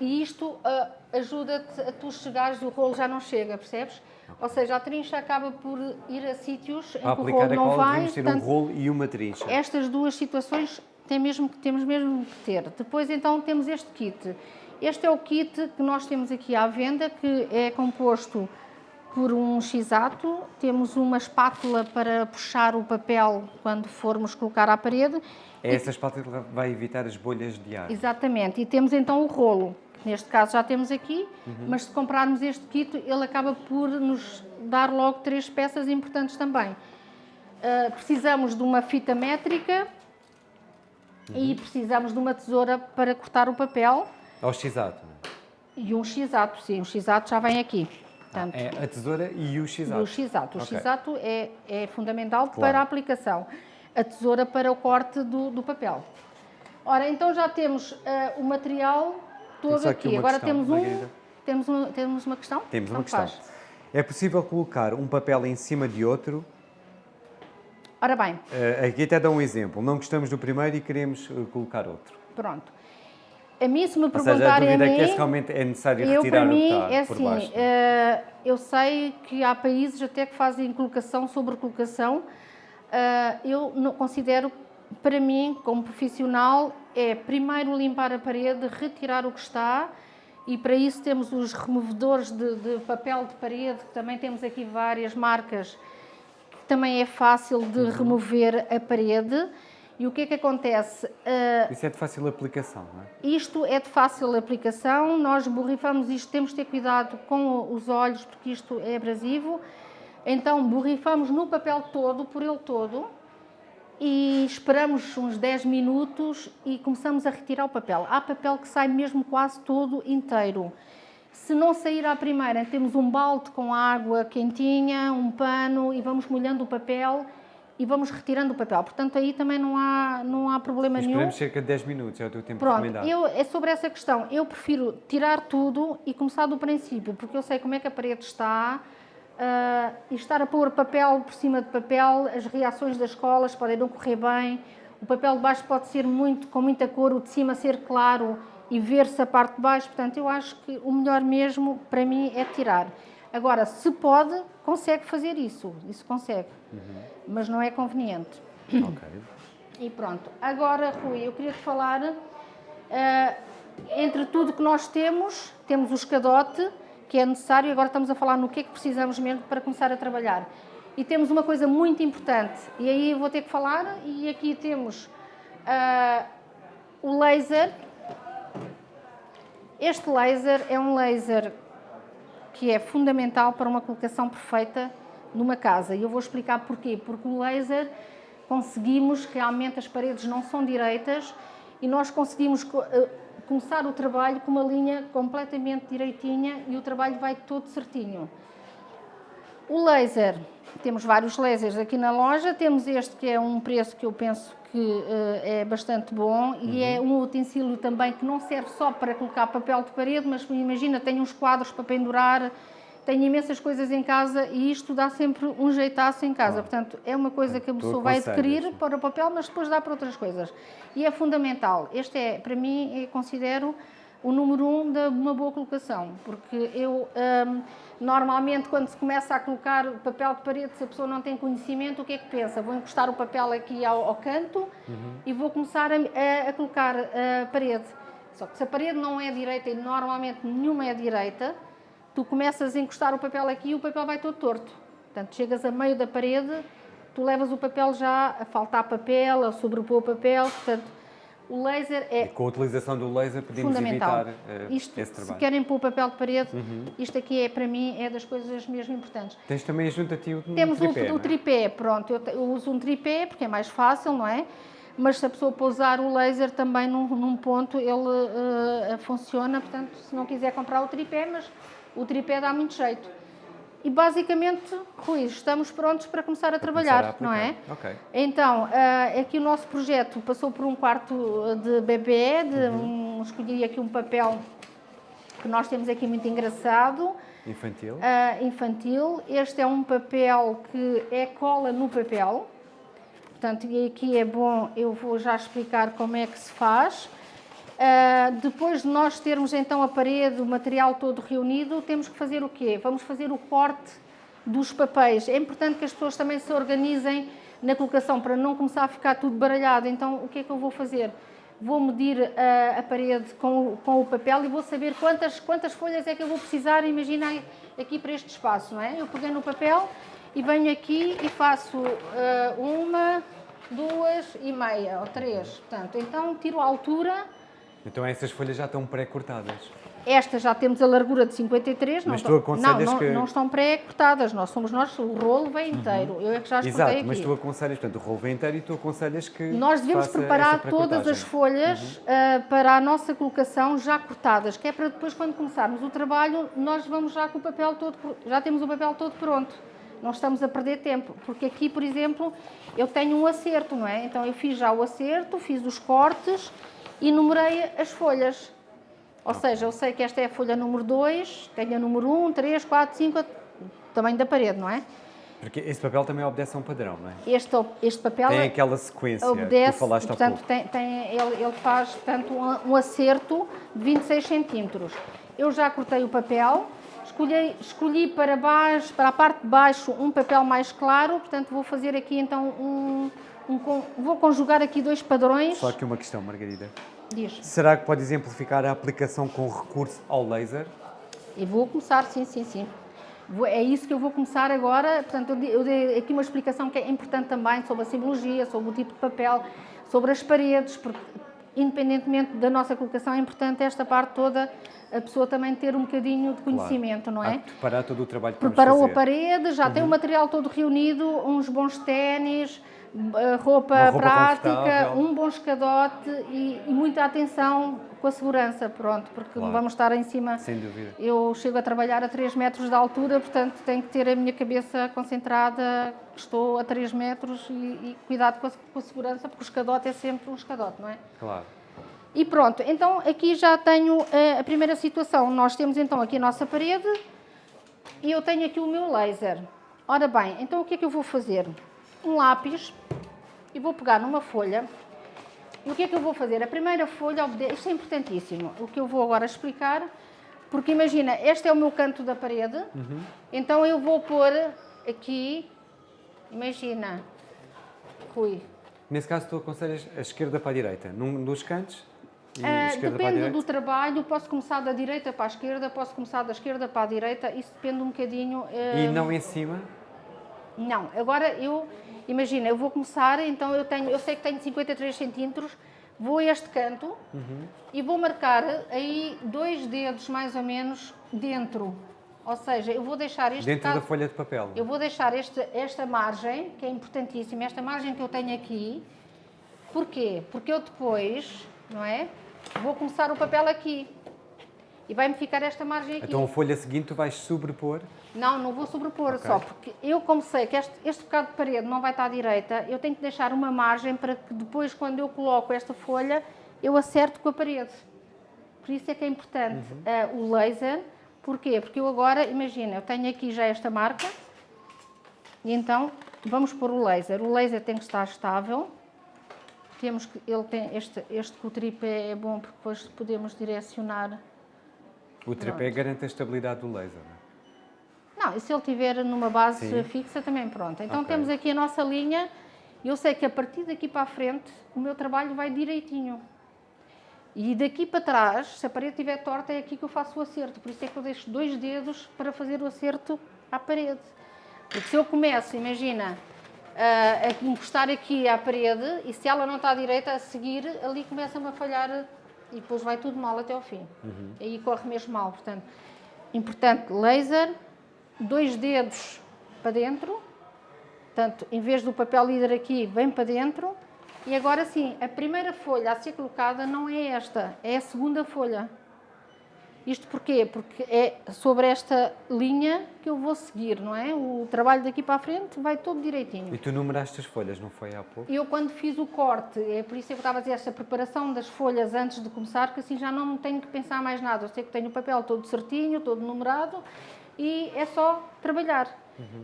e isto ah, ajuda-te a tu chegares, o rolo já não chega, percebes? Ou seja, a trincha acaba por ir a sítios em que o rolo não vai, ter um portanto, rolo e uma trincha. estas duas situações tem mesmo, que- temos mesmo que ter. Depois, então, temos este kit. Este é o kit que nós temos aqui à venda, que é composto por um x-ato, temos uma espátula para puxar o papel quando formos colocar à parede, É essa espátula que vai evitar as bolhas de ar. exatamente, e temos então o rolo, que neste caso já temos aqui, mas se comprarmos este kit, ele acaba por nos dar logo três peças importantes também. Ah, precisamos de uma fita métrica e precisamos de uma tesoura para cortar o papel Ao x-ato. não é? e um x-ato, sim, o x-ato já vem aqui. Portanto, É a tesoura e o x-ato. o x-ato. O Ok. x-ato é, é fundamental Claro. para a aplicação. A tesoura para o corte do, do papel. Ora, então já temos ah, o material todo aqui aqui. Agora questão, temos um, temos, um, temos uma questão? Temos uma questão. faz. É possível colocar um papel em cima de outro? Ora bem, Eh, aqui até dá um exemplo. Não gostamos do primeiro e queremos eh, colocar outro. pronto. A mim, se me Ou seja, a perguntarem a mim... é que realmente é necessário Eu, retirar para mim, o que é assim, baixo. eh, eu sei que há países até que fazem colocação sobre colocação. Eh, eu não considero, para mim, como profissional, é primeiro limpar a parede, retirar o que está e para isso temos os removedores de, de papel de parede, que também temos aqui várias marcas, que também é fácil de Uhum. remover a parede. E o que é que acontece? Eh, Isso é de fácil aplicação, não é? isto é de fácil aplicação, nós borrifamos isto, temos de ter cuidado com os olhos, porque isto é abrasivo. Então, borrifamos no papel todo, por ele todo, e esperamos uns 10 minutos e começamos a retirar o papel. Há papel que sai mesmo quase todo inteiro. Se não sair à primeira, temos um balde com água quentinha, um pano e vamos molhando o papel e vamos retirando o papel. Portanto, aí também não há, não há problema nenhum. Esperamos cerca de 10 minutos, é o teu tempo Pronto, recomendado. eu, é sobre essa questão. Eu prefiro tirar tudo e começar do princípio, porque eu sei como é que a parede está ah, e estar a pôr papel por cima de papel, as reações das escolas podem não correr bem, o papel de baixo pode ser muito com muita cor, o de cima ser claro e ver-se a parte de baixo. Portanto, eu acho que o melhor mesmo para mim é tirar. Agora, se pode, consegue fazer isso, isso consegue, mas não é conveniente. Ok. E pronto. Agora, Rui, eu queria te falar, eh, entre tudo que nós temos, temos o escadote, que é necessário, agora estamos a falar no que é que precisamos mesmo para começar a trabalhar. E temos uma coisa muito importante, e aí vou ter que falar, e aqui temos ah, o laser. Este laser é um laser que é fundamental para uma colocação perfeita numa casa. E eu vou explicar porquê. Porque o laser conseguimos, realmente as paredes não são direitas e nós conseguimos co- eh, começar o trabalho com uma linha completamente direitinha e o trabalho vai todo certinho. O laser, temos vários lasers aqui na loja, temos este que é um preço que eu penso que uh, é bastante bom uhum. e é um utensílio também que não serve só para colocar papel de parede, mas imagina, tem uns quadros para pendurar, tem imensas coisas em casa e isto dá sempre um jeitaço em casa. Portanto, é uma coisa que a pessoa vai adquirir para o papel, mas depois dá para outras coisas. E é fundamental. Este é, para mim, eu considero o número um de uma boa colocação, porque eu um, normalmente quando se começa a colocar papel de parede, se a pessoa não tem conhecimento, o que é que pensa? Vou encostar o papel aqui ao, ao canto uhum. e vou começar a, a, a colocar a parede. Só que se a parede não é direita e normalmente nenhuma é direita, tu começas a encostar o papel aqui e o papel vai todo torto. Portanto, chegas a meio da parede, tu levas o papel já a faltar papel, a sobrepor o papel, portanto, o laser é. E com a utilização do laser podemos fundamental. evitar uh, isto, esse trabalho. Se querem pôr papel de parede, uhum. isto aqui é para mim é das coisas mesmo importantes. Tens também junto a ti o Temos tripé. o, o tripé, pronto, eu, eu, uso um tripé porque é mais fácil, não é? Mas se a pessoa pousar o laser também num, num ponto, ele uh, funciona. Portanto, se não quiser comprar o tripé, mas o tripé dá muito jeito. E basicamente, Rui, estamos prontos para começar a trabalhar, começar a não é? Okay. Então, uh, aqui o nosso projeto passou por um quarto de bebê, de uhum. um, escolhi aqui um papel que nós temos aqui muito engraçado. Infantil. Uh, infantil. Este é um papel que é cola no papel. Portanto, e aqui é bom, eu vou já explicar como é que se faz. Uh, depois de nós termos então a parede, o material todo reunido, temos que fazer o quê? Vamos fazer o corte dos papéis. É importante que as pessoas também se organizem na colocação para não começar a ficar tudo baralhado. Então, o que é que eu vou fazer? Vou medir a, a parede com o, com o, papel e vou saber quantas, quantas folhas é que eu vou precisar, imagina aqui para este espaço, não é? Eu peguei no papel e venho aqui e faço uh, uma, duas e meia, ou três. Portanto, então tiro a altura então essas folhas já estão pré-cortadas? Estas já temos a largura de 53, mas não, tu aconselhas não, não, que... não estão pré-cortadas, nós somos nós, o rolo vem uhum. inteiro, uhum. eu é que já as Exato, aqui. mas tu aconselhas, portanto, o rolo vem inteiro e tu aconselhas que Nós devemos preparar todas as folhas uhum. uh, para a nossa colocação já cortadas, que é para depois quando começarmos o trabalho, nós vamos já com o papel todo, já temos o papel todo pronto. Não estamos a perder tempo, porque aqui, por exemplo, eu tenho um acerto, não é? Então eu fiz já o acerto, fiz os cortes, e numerei as folhas. Ou seja, eu sei que esta é a folha número 2, tenho a número 1, 3, 4, 5, tamanho da parede, não é? Porque esse papel também obedece a um padrão, não é? Este, este papel tem aquela sequência obedece, que tu falaste portanto, há pouco. Tem, tem, ele, ele faz portanto, um, um acerto de 26 centímetros. Eu já cortei o papel, escolhi, escolhi para, baixo, para a parte de baixo um papel mais claro, portanto vou fazer aqui então um, um, vou conjugar aqui dois padrões. Só aqui uma questão, Margarida. Diz. Será que pode exemplificar a aplicação com recurso ao laser? E vou começar, sim, sim, sim. É isso que eu vou começar agora. Portanto, eu dei aqui uma explicação que é importante também sobre a simbologia, sobre o tipo de papel, sobre as paredes, porque independentemente da nossa colocação, é importante esta parte toda a pessoa também ter um bocadinho de conhecimento, claro. não é? preparar todo o trabalho que Preparou a parede, já uhum. tem o material todo reunido, uns bons ténis, roupa, roupa prática, um bom escadote e, e, muita atenção com a segurança, pronto, porque claro. vamos estar em cima. Sem dúvida. Eu chego a trabalhar a 3 metros de altura, portanto tenho que ter a minha cabeça concentrada, estou a 3 metros e, e cuidado com a, com a, segurança, porque o escadote é sempre um escadote, não é? Claro. E pronto, então aqui já tenho a, eh, a primeira situação. Nós temos então aqui a nossa parede e eu tenho aqui o meu laser. Ora bem, então o que é que eu vou fazer? Um lápis e vou pegar numa folha. E o que é que eu vou fazer? A primeira folha, isto é importantíssimo, o que eu vou agora explicar, porque imagina, este é o meu canto da parede, uhum. então eu vou pôr aqui, imagina, Rui. Nesse caso tu aconselhas a esquerda para a direita, num dos cantos? Uh, depende do trabalho, posso começar da direita para a esquerda, posso começar da esquerda para a direita, isso depende um bocadinho... Uh... E não em cima? Não, agora eu Imagina, eu vou começar, então eu, tenho, eu sei que tenho 53 centímetros, vou a este canto uhum. e vou marcar aí dois dedos mais ou menos dentro. Ou seja, eu vou deixar este Dentro caso, da folha de papel. Eu vou deixar este, esta margem, que é importantíssima, esta margem que eu tenho aqui. Porquê? Porque eu depois, não é? Vou começar o papel aqui. E vai-me ficar esta margem aqui. Então a folha seguinte tu vais sobrepor. Não, não vou sobrepor, Ok. só porque eu como sei que este, este bocado de parede não vai estar à direita, eu tenho que deixar uma margem para que depois, quando eu coloco esta folha, eu acerte com a parede. Por isso é que é importante eh, o laser. Porquê? Porque eu agora, imagina, eu tenho aqui já esta marca, e então vamos pôr o laser. O laser tem que estar estável. Temos que, ele tem este, este é bom porque depois podemos direcionar O tripé garante a estabilidade do laser. não é? Não, e se ele estiver numa base Sim. fixa, também pronto. Então Ok. temos aqui a nossa linha. Eu sei que a partir daqui para a frente, o meu trabalho vai direitinho. E daqui para trás, se a parede estiver torta, é aqui que eu faço o acerto. Por isso é que eu deixo dois dedos para fazer o acerto à parede. Porque se eu começo, imagina, a, a encostar aqui à parede, e se ela não está direita, a seguir, ali começa-me a falhar e depois vai tudo mal até ao fim. Aí corre mesmo mal. Portanto, importante, laser, dois dedos para dentro, portanto, em vez do papel líder aqui, vem para dentro. E agora sim, a primeira folha a ser colocada não é esta, é a segunda folha. Isto porquê? Porque é sobre esta linha que eu vou seguir, não é? O trabalho daqui para a frente vai todo direitinho. E tu numeraste as folhas, não foi há pouco? Eu quando fiz o corte, é por isso que eu estava a dizer esta preparação das folhas antes de começar, que assim já não tenho que pensar mais nada. Eu sei que tenho o papel todo certinho, todo numerado e é só trabalhar.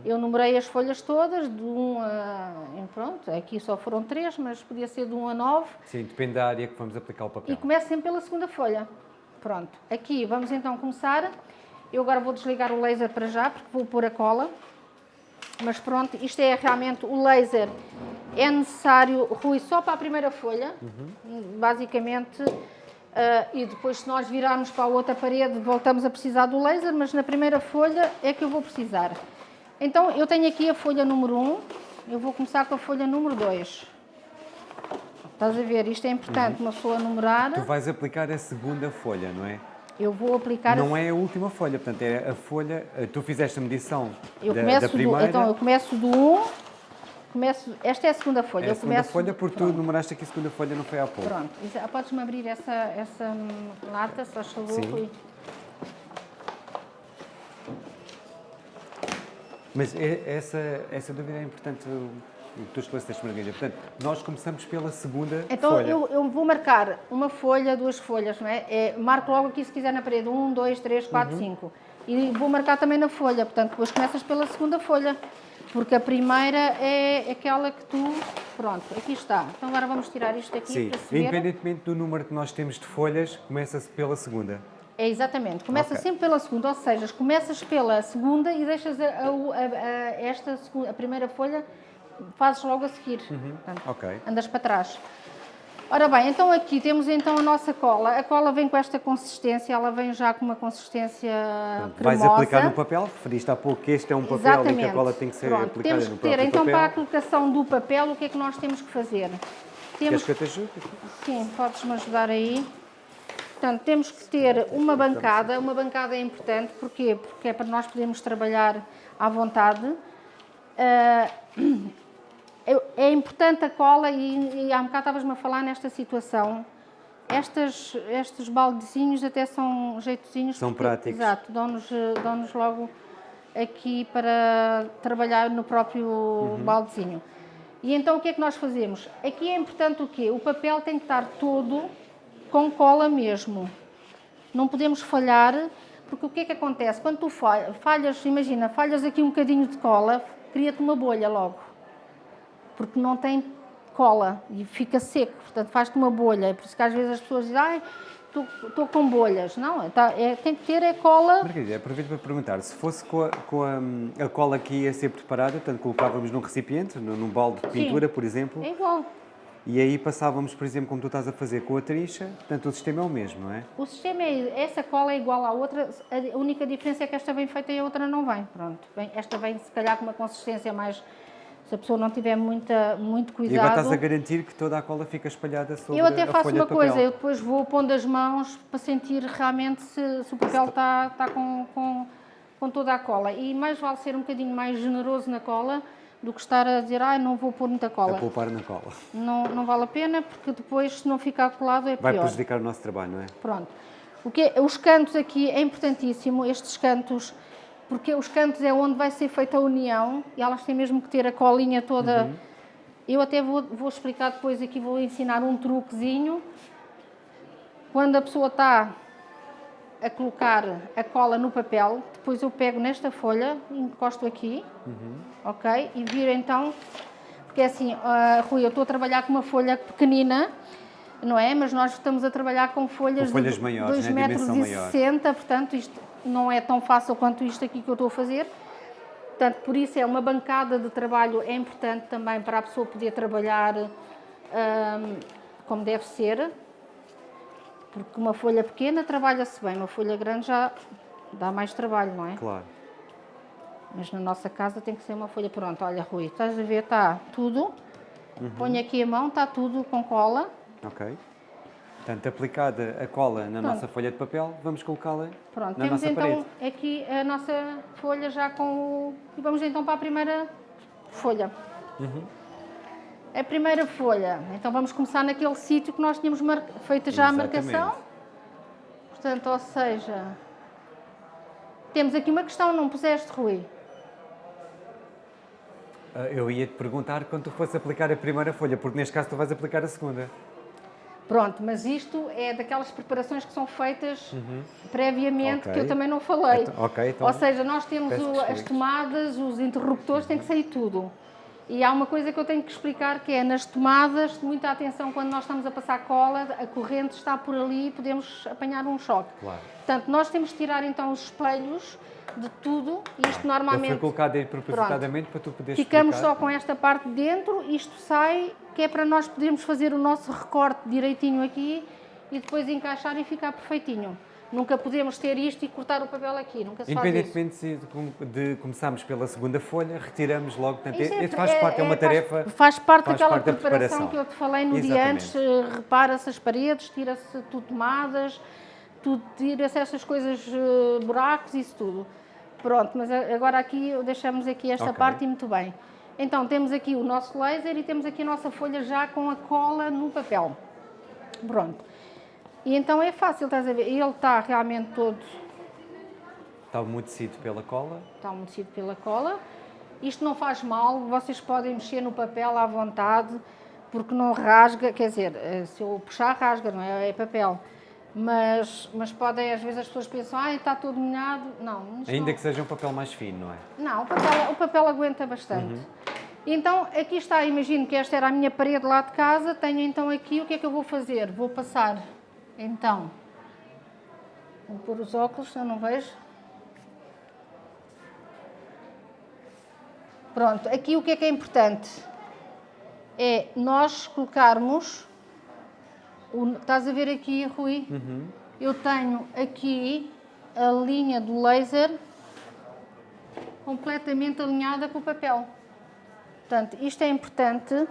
Eu numerei as folhas todas, de 1 a. Pronto, aqui só foram 3, mas podia ser de 1 a 9. Sim, depende da área que vamos aplicar o E papel. começo sempre pela segunda folha. Pronto. Aqui vamos então começar. Eu agora vou desligar o laser para já, porque vou pôr a cola. Mas pronto, isto é realmente o laser. É necessário, Rui, só para a primeira folha, basicamente. ah, e depois, se nós virarmos para a outra parede, voltamos a precisar do laser, mas na primeira folha é que eu vou precisar. Então, eu tenho aqui a folha número 1, eu vou começar com a folha número 2. Estás a ver? Isto é importante, uma pessoa numerar. Tu vais aplicar a segunda folha, não é? Eu vou aplicar. Não a... é a última folha, portanto é a folha. eh, Tu fizeste a medição eu da, da primeira. do, então eu começo do 1. Começo, esta é a segunda folha. é a eu segunda começo, folha, porque tu pronto, numeraste aqui a segunda folha, não foi há pouco. Pronto. Isa- Podes-me abrir essa, essa hum, lata, se faz favor, Sim. Mas é- essa, essa dúvida é importante, tu esclareceste, Margarida. Portanto, nós começamos pela segunda Então folha. eu, eu vou marcar uma folha, duas folhas, não é? é? Marco logo aqui se quiser na parede, um, dois, três, quatro, Uhum. cinco. E vou marcar também na folha, portanto depois começas pela segunda folha. Porque a primeira é aquela que tu. Pronto, aqui está. Então agora vamos tirar isto aqui Sim, para se ver. independentemente do número que nós temos de folhas, começa-se pela segunda. É exatamente, começa Ok. sempre pela segunda, ou seja, começas pela segunda e deixas a, a- a- esta a primeira folha, fazes logo a seguir. Portanto, Ok. andas para trás. Ora bem, então aqui temos então a nossa cola. A cola vem com esta consistência, ela vem já com uma consistência Portanto, vais cremosa. aplicar no papel, referiste há pouco que este é um papel Exatamente. e que a cola tem que ser Pronto, aplicada temos no que ter, próprio então papel. para a colocação do papel, o que é que nós temos que fazer? Queres Temos que eu te ajude? Sim, podes-me ajudar aí. Portanto, temos que ter uma bancada. Uma bancada é importante, porquê? Porque é para nós podermos trabalhar à vontade. Ah, é- importante a cola, e, e há um bocado estavas-me a falar nesta situação. Estas, estes baldezinhos até são jeitozinhos. São porque- práticos. Exato, dão-nos dão logo aqui para trabalhar no próprio Uhum. baldezinho. E então o que é que nós fazemos? Aqui é importante o quê? O papel tem que estar todo com cola mesmo. Não podemos falhar, porque o que é que acontece? Quando tu fa- falhas, imagina, falhas aqui um bocadinho de cola, cria-te uma bolha logo. Porque não tem cola e fica seco, portanto faz-te uma bolha. É por isso que às vezes as pessoas dizem, ai, estou com bolhas. Não, tá- é- tem que ter é cola Margarida, aproveito para perguntar, se fosse com, a, com a, a cola que ia ser preparada, portanto colocávamos num recipiente, num, num balde de Sim. pintura, por exemplo, É igual. e aí passávamos, por exemplo, como tu estás a fazer com a trixa, portanto o sistema é o mesmo, não é? O sistema é, essa cola é igual à outra, a única diferença é que esta vem feita e a outra não vem. Pronto, vem- esta vem se calhar com uma consistência mais, se a pessoa não tiver muita, muito E cuidado. agora estás a garantir que toda a cola fica espalhada sobre eu até a faço uma coisa, eu depois vou pondo as mãos para sentir realmente se, se o papel está, está com, com, com toda a cola. E mais vale ser um bocadinho mais generoso na cola do que estar a dizer, ah, não vou pôr muita A cola. poupar na cola. Não, não vale a pena, porque depois, se não ficar colado, é Vai pior. prejudicar o nosso trabalho, não é? Pronto. O que é- os cantos aqui é importantíssimo, estes cantos, porque os cantos é onde vai ser feita a união e elas têm mesmo que ter a colinha toda. Eu até vou, vou explicar depois aqui, vou ensinar um truquezinho. Quando a pessoa está a colocar a cola no papel, depois eu pego nesta folha, encosto aqui, ok? E viro então, porque é assim, ah, Rui, eu estou a trabalhar com uma folha pequenina, não é? Mas nós estamos a trabalhar com folhas, Com folhas de maiores, 2 né? metros e maior. 60, portanto isto não é tão fácil quanto isto aqui que eu estou a fazer. Portanto, por isso é uma bancada de trabalho, é importante também para a pessoa poder trabalhar ahm, como deve ser, porque uma folha pequena trabalha-se bem, uma folha grande já dá mais trabalho, não é? Claro. Mas na nossa casa tem que ser uma folha pronta. Olha, Rui, estás a ver, está tudo. Uhum. Põe aqui a mão, está tudo com cola. Ok. Portanto, aplicada a cola na Pronto. nossa folha de papel, vamos colocá-la Pronto, na temos nossa então parede. aqui a nossa folha já com o... E vamos então para a primeira folha. Uhum. A primeira folha, então vamos começar naquele sítio que nós tínhamos mar... feito já a Exatamente. marcação. Portanto, ou seja, temos aqui uma questão, não puseste, Rui? Ah, Eu ia te perguntar quando tu fosse aplicar a primeira folha, porque neste caso tu vais aplicar a segunda. Pronto, mas isto é daquelas preparações que são feitas previamente, Ok. que eu também não falei. Então- ok, então Ou seja, nós temos o- as tomadas, os interruptores, tem que sair tudo. E há uma coisa que eu tenho que explicar que é nas tomadas, muita atenção quando nós estamos a passar cola, a corrente está por ali e podemos apanhar um choque. Claro. Portanto, nós temos que tirar então os espelhos de tudo isto normalmente foi colocado aí propositadamente para tu poderes Ficamos explicar. só com esta parte de dentro, isto sai, que é para nós podermos fazer o nosso recorte direitinho aqui e depois encaixar e ficar perfeitinho. Nunca podemos ter isto e cortar o papel aqui, nunca se. Independentemente se de, com- de começarmos pela segunda folha, retiramos logo. Portanto, Isto é- faz é- parte, é, uma faz- tarefa. Faz, parte faz daquela parte da preparação, preparação. que eu te falei no dia Exatamente. antes. eh, Repara-se as paredes, tira-se tudo tomadas, tudo, tira-se essas coisas, eh, buracos, isso tudo. Pronto, mas agora aqui deixamos aqui esta Ok. parte e muito bem. Então temos aqui o nosso laser e temos aqui a nossa folha já com a cola no papel. Pronto. E então é fácil, estás a ver? Ele está realmente todo Está umedecido pela cola. está umedecido pela cola. Isto não faz mal, vocês podem mexer no papel à vontade, porque não rasga, quer dizer, eh, se eu puxar rasga, não é? É papel. Mas, mas podem, às vezes as pessoas pensam, ah, está todo molhado. Não, Ainda não, que seja um papel mais fino, não é? não o, papel, o papel aguenta bastante. Então, aqui está, imagino que esta era a minha parede lá de casa, tenho então aqui, o que é que eu vou fazer? Vou passar, então, vou pôr os óculos, eu não vejo. Pronto, aqui o que é que é importante? É nós colocarmos, o- estás a ver aqui, Rui? Eu tenho aqui a linha do laser completamente alinhada com o papel. Portanto, isto é importante.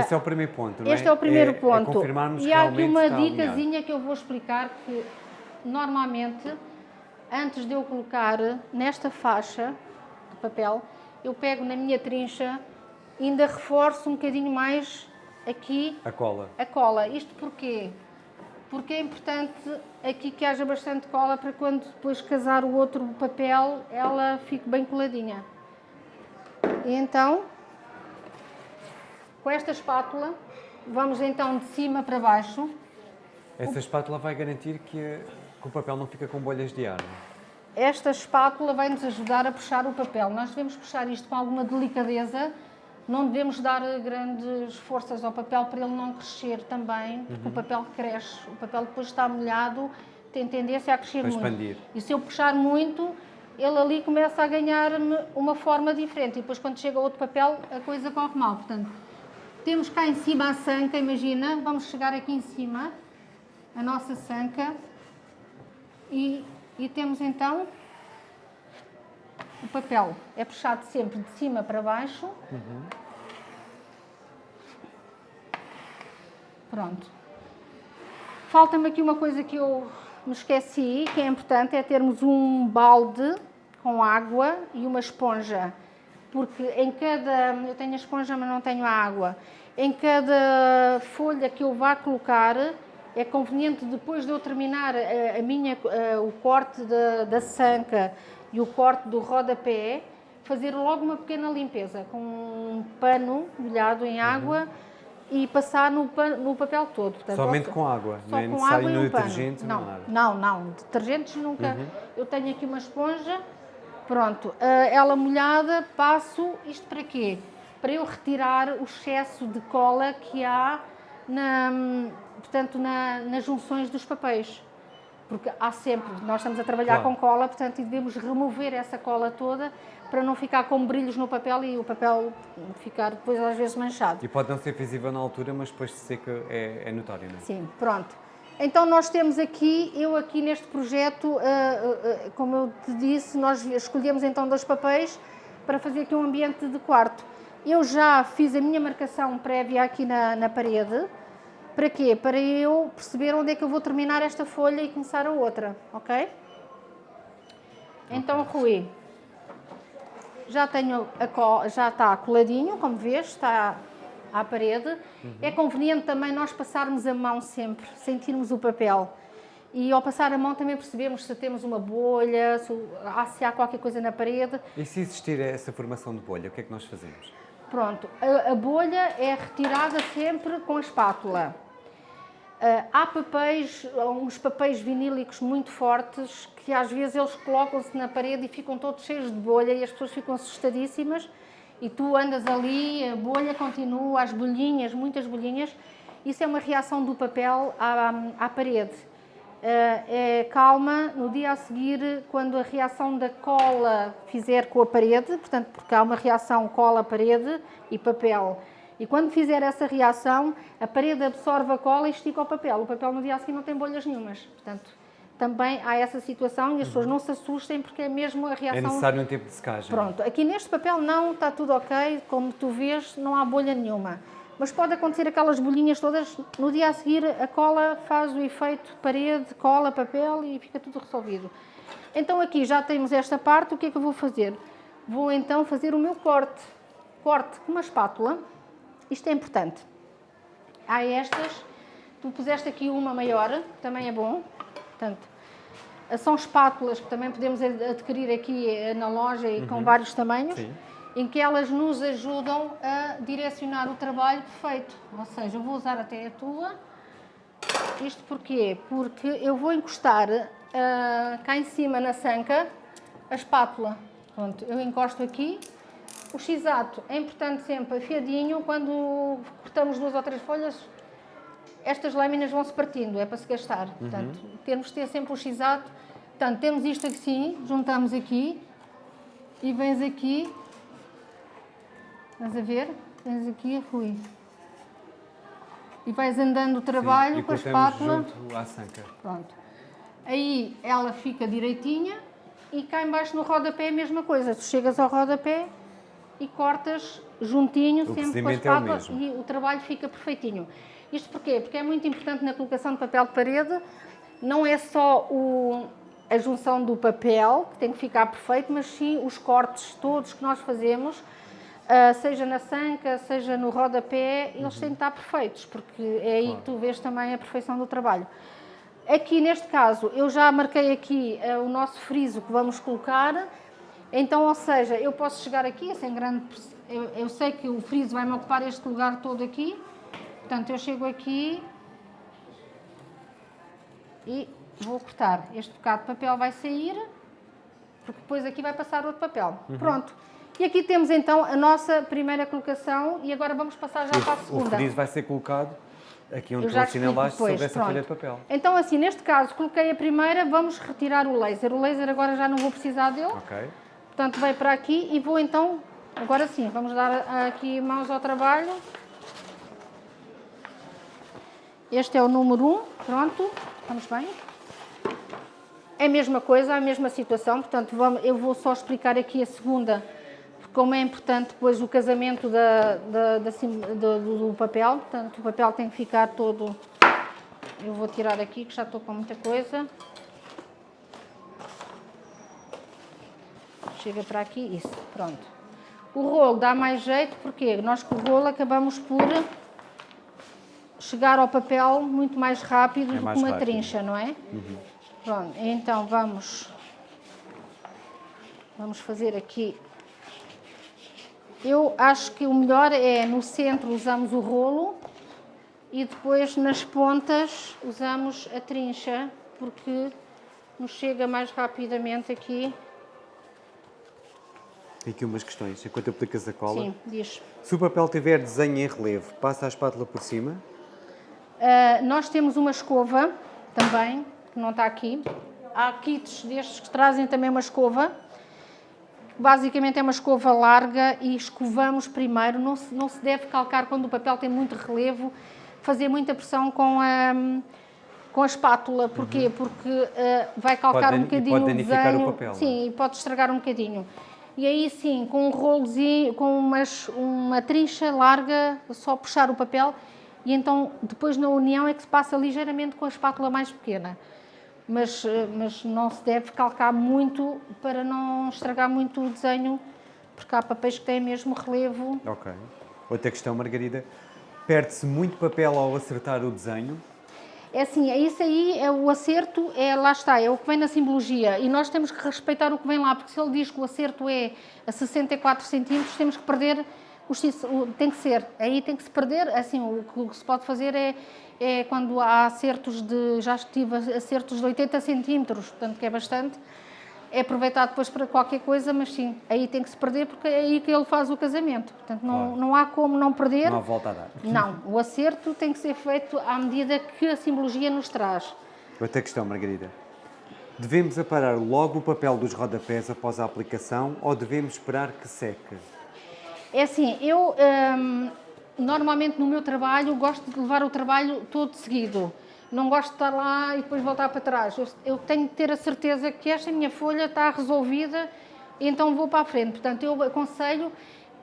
Esse é o primeiro ponto, não é? Este é o primeiro É ponto. confirmarmos e há aqui uma alinhado. dicasinha que eu vou explicar que normalmente, antes de eu colocar nesta faixa de papel, eu pego na minha trincha e ainda reforço um bocadinho mais aqui A cola. a cola. Isto porquê? Porque é importante aqui que haja bastante cola para quando depois casar o outro papel, ela fique bem coladinha. E então, com esta espátula, vamos então de cima para baixo. Essa espátula vai garantir que, que o papel não fica com bolhas de ar. Esta espátula vai nos ajudar a puxar o papel. Nós devemos puxar isto com alguma delicadeza, não devemos dar grandes forças ao papel para ele não crescer também, porque o papel cresce. O papel depois está molhado, tem tendência a crescer Para muito. expandir. E se eu puxar muito, ele ali começa a ganhar uma forma diferente. E depois quando chega outro papel, a coisa corre mal. Portanto, temos cá em cima a sanca, imagina, vamos chegar aqui em cima, a nossa sanca, e, e temos então o papel. É puxado sempre de cima para baixo. Pronto. Falta-me aqui uma coisa que eu me esqueci, que é importante, é termos um balde com água e uma esponja. Porque em cada. Eu tenho a esponja, mas não tenho a água. Em cada folha que eu vá colocar, é conveniente depois de eu terminar a, a minha, a, o corte da, da sanca e o corte do rodapé, fazer logo uma pequena limpeza com um pano molhado em água uhum. e passar no, pan, no papel todo. Portanto, Somente com água, só não é com água e um detergente? Não, não, não, não, detergentes nunca. Uhum. Eu tenho aqui uma esponja, pronto, ela molhada, passo, isto para quê? Para eu retirar o excesso de cola que há na, portanto, na, nas junções dos papéis. Porque há sempre, nós estamos a trabalhar claro. com cola, portanto, e devemos remover essa cola toda para não ficar com brilhos no papel e o papel ficar depois às vezes manchado. E pode não ser visível na altura, mas depois de seca é, é notório, não é? Sim, pronto. Então nós temos aqui, eu aqui neste projeto, uh, uh, como eu te disse, nós escolhemos então dois papéis para fazer aqui um ambiente de quarto. Eu já fiz a minha marcação prévia aqui na, na parede, para quê? Para eu perceber onde é que eu vou terminar esta folha e começar a outra, ok? Então, Rui, já tenho a já está coladinho, como vês, está à parede. Uhum. É conveniente também nós passarmos a mão sempre, sentirmos o papel. E ao passar a mão também percebemos se temos uma bolha, se, se há qualquer coisa na parede. E se existir essa formação de bolha, o que é que nós fazemos? Pronto, a, a bolha é retirada sempre com a espátula. Uh, há papéis, uns papéis vinílicos muito fortes que às vezes eles colocam-se na parede e ficam todos cheios de bolha e as pessoas ficam assustadíssimas e tu andas ali, a bolha continua, as bolhinhas, muitas bolhinhas. Isso é uma reação do papel à, à parede. Uh, é calma no dia a seguir, quando a reação da cola fizer com a parede, portanto, porque há uma reação cola-parede e papel. E quando fizer essa reação, a parede absorve a cola e estica o papel. O papel no dia a seguir não tem bolhas nenhumas. Portanto, também há essa situação e as pessoas não se assustem porque é mesmo a reação... É necessário um tempo de secagem. Pronto, aqui neste papel não, está tudo ok, como tu vês, não há bolha nenhuma. Mas pode acontecer aquelas bolhinhas todas, no dia a seguir a cola faz o efeito parede, cola, papel e fica tudo resolvido. Então aqui já temos esta parte, o que é que eu vou fazer? Vou então fazer o meu corte. Corte com uma espátula, isto é importante. Há estas, tu puseste aqui uma maior, também é bom, portanto, são espátulas que também podemos adquirir aqui eh, na loja e uhum. com vários tamanhos. Sim em que elas nos ajudam a direcionar o trabalho perfeito. Ou seja, eu vou usar até a tua. Isto porquê? Porque eu vou encostar uh, cá em cima na sanca a espátula. Pronto, eu encosto aqui. O x-ato é importante sempre afiadinho. Quando cortamos duas ou três folhas, estas lâminas vão se partindo, é para se gastar. Uhum. Portanto, temos de ter sempre o x-ato. Portanto, temos isto assim, juntamos aqui e vens aqui Estás a ver? Tens aqui Rui. E vais andando o trabalho Sim, com a espátula. junto à sanca. Pronto. Aí ela fica direitinha e cá embaixo no rodapé é a mesma coisa. Tu chegas ao rodapé e cortas juntinho, o sempre com a espátula é e o trabalho fica perfeitinho. Isto porquê? Porque é muito importante na colocação de papel de parede, não é só o, a junção do papel, que tem que ficar perfeito, mas sim os cortes todos que nós fazemos, Uh, seja na sanca, seja no rodapé, eles uhum. têm de estar perfeitos, porque é aí claro. que tu vês também a perfeição do trabalho. Aqui, neste caso, eu já marquei aqui uh, o nosso friso que vamos colocar, então, ou seja, eu posso chegar aqui, sem grande... Eu, eu sei que o friso vai-me ocupar este lugar todo aqui, portanto, eu chego aqui e vou cortar. Este bocado de papel vai sair, porque depois aqui vai passar outro papel. Uhum. Pronto. E aqui temos então a nossa primeira colocação e agora vamos passar já para a segunda. O friso vai ser colocado aqui onde tu assinalaste sobre essa pronto. folha de papel. Então assim, neste caso, coloquei a primeira, vamos retirar o laser. O laser agora já não vou precisar dele. Ok. Portanto, vai para aqui e vou então, agora sim, vamos dar aqui mãos ao trabalho. Este é o número 1, pronto, estamos bem. É a mesma coisa, a mesma situação, portanto, vamos, eu vou só explicar aqui a segunda como é importante depois o casamento da, da, da, do, do, papel, portanto o papel tem que ficar todo, eu vou tirar aqui que já estou com muita coisa, chega para aqui, isso, pronto. O rolo dá mais jeito, porque nós com o rolo acabamos por chegar ao papel muito mais rápido É do mais que uma rápido. trincha, não é? Pronto, então vamos, vamos fazer aqui. Eu acho que o melhor é no centro usamos o rolo e depois nas pontas usamos a trincha, porque nos chega mais rapidamente aqui. Tem aqui umas questões, enquanto aplicas a cola. Sim, diz. Se o papel tiver desenho em relevo, passa a espátula por cima? Uh, nós temos uma escova também, que não está aqui. Há kits destes que trazem também uma escova. Basicamente é uma escova larga e escovamos primeiro. Não se, não se deve calcar quando o papel tem muito relevo, fazer muita pressão com a, com a espátula. Porquê? Porque uh, vai calcar Pode um bocadinho pode o danificar o desenho. papel, não é? Sim, e pode estragar um bocadinho. E aí sim, com um rolozinho, com umas, uma trincha larga, só puxar o papel e então depois na união é que se passa ligeiramente com a espátula mais pequena. Mas, eh, mas não se deve calcar muito para não estragar muito o desenho, porque há papéis que têm mesmo relevo. Ok. Outra questão, Margarida. Perde-se muito papel ao acertar o desenho? É assim, é isso aí, é o acerto, é, lá está, é o que vem na simbologia. E nós temos que respeitar o que vem lá, porque se ele diz que o acerto é a 64 centímetros, temos que perder, tem que ser, aí tem que se perder, assim, o, que- o que se pode fazer é, é quando há acertos de, já tive acertos de 80 centímetros, portanto que é bastante, é aproveitar depois para qualquer coisa, mas sim, aí tem que se perder porque é aí que ele faz o casamento. Portanto, não, Claro. não há como não perder. Não há volta a dar. Não, o acerto tem que ser feito à medida que a simbologia nos traz. Outra questão, Margarida. Devemos aparar logo o papel dos rodapés após a aplicação ou devemos esperar que seque? É assim, eu hum, normalmente no meu trabalho gosto de levar o trabalho todo seguido. Não gosto de estar lá e depois voltar para trás. Eu, eu tenho que ter a certeza que esta minha folha está resolvida e então vou para a frente. Portanto, eu aconselho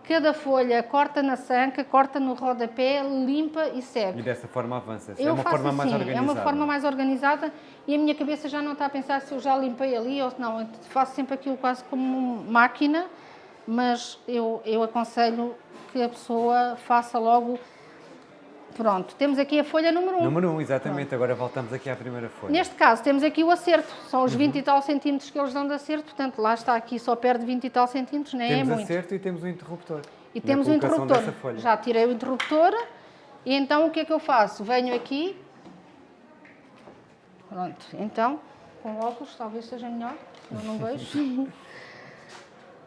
cada folha corta na sanca, corta no rodapé, limpa e segue. E dessa forma avança-se. É Eu uma faço forma mais assim, organizada. É uma forma mais organizada e a minha cabeça já não está a pensar se eu já limpei ali ou se não. Eu faço sempre aquilo quase como máquina, mas eu, eu aconselho que a pessoa faça logo. Pronto, temos aqui a folha número 1. Um. Número 1, um, exatamente. Agora voltamos aqui à primeira folha. Neste caso, temos aqui o acerto. São Uhum. os 20 e tal centímetros que eles dão de acerto. Portanto, lá está aqui, só perde 20 e tal centímetros, nem temos é muito. acerto e temos o interruptor. E Na temos o interruptor. Já tirei o interruptor e então o que é que eu faço? Venho aqui. Pronto, então, com óculos talvez seja melhor, eu não vejo.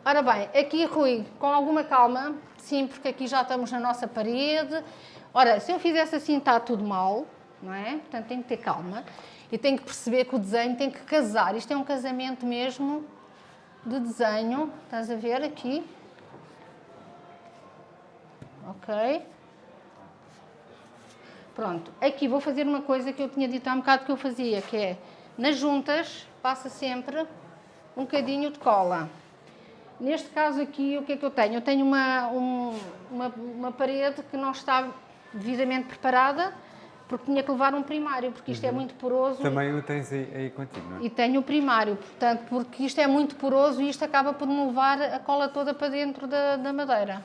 Ora bem, aqui Rui, com alguma calma, sim, porque aqui já estamos na nossa parede. Ora, se eu fizesse assim está tudo mal, não é? Portanto, tenho que ter calma e tenho que perceber que o desenho tem que casar. Isto é um casamento mesmo de desenho, estás a ver aqui? Ok. Pronto, aqui vou fazer uma coisa que eu tinha dito há um bocado que eu fazia, que é, nas juntas, passa sempre um bocadinho de cola. Neste caso aqui, o que é que eu tenho? Eu tenho uma, um- uma, uma parede que não está devidamente preparada, porque tinha que levar um primário, porque isto é muito poroso. Também o tens aí, aí contigo, não é? E tenho o primário, portanto, porque isto é muito poroso e isto acaba por me levar a cola toda para dentro da, da madeira.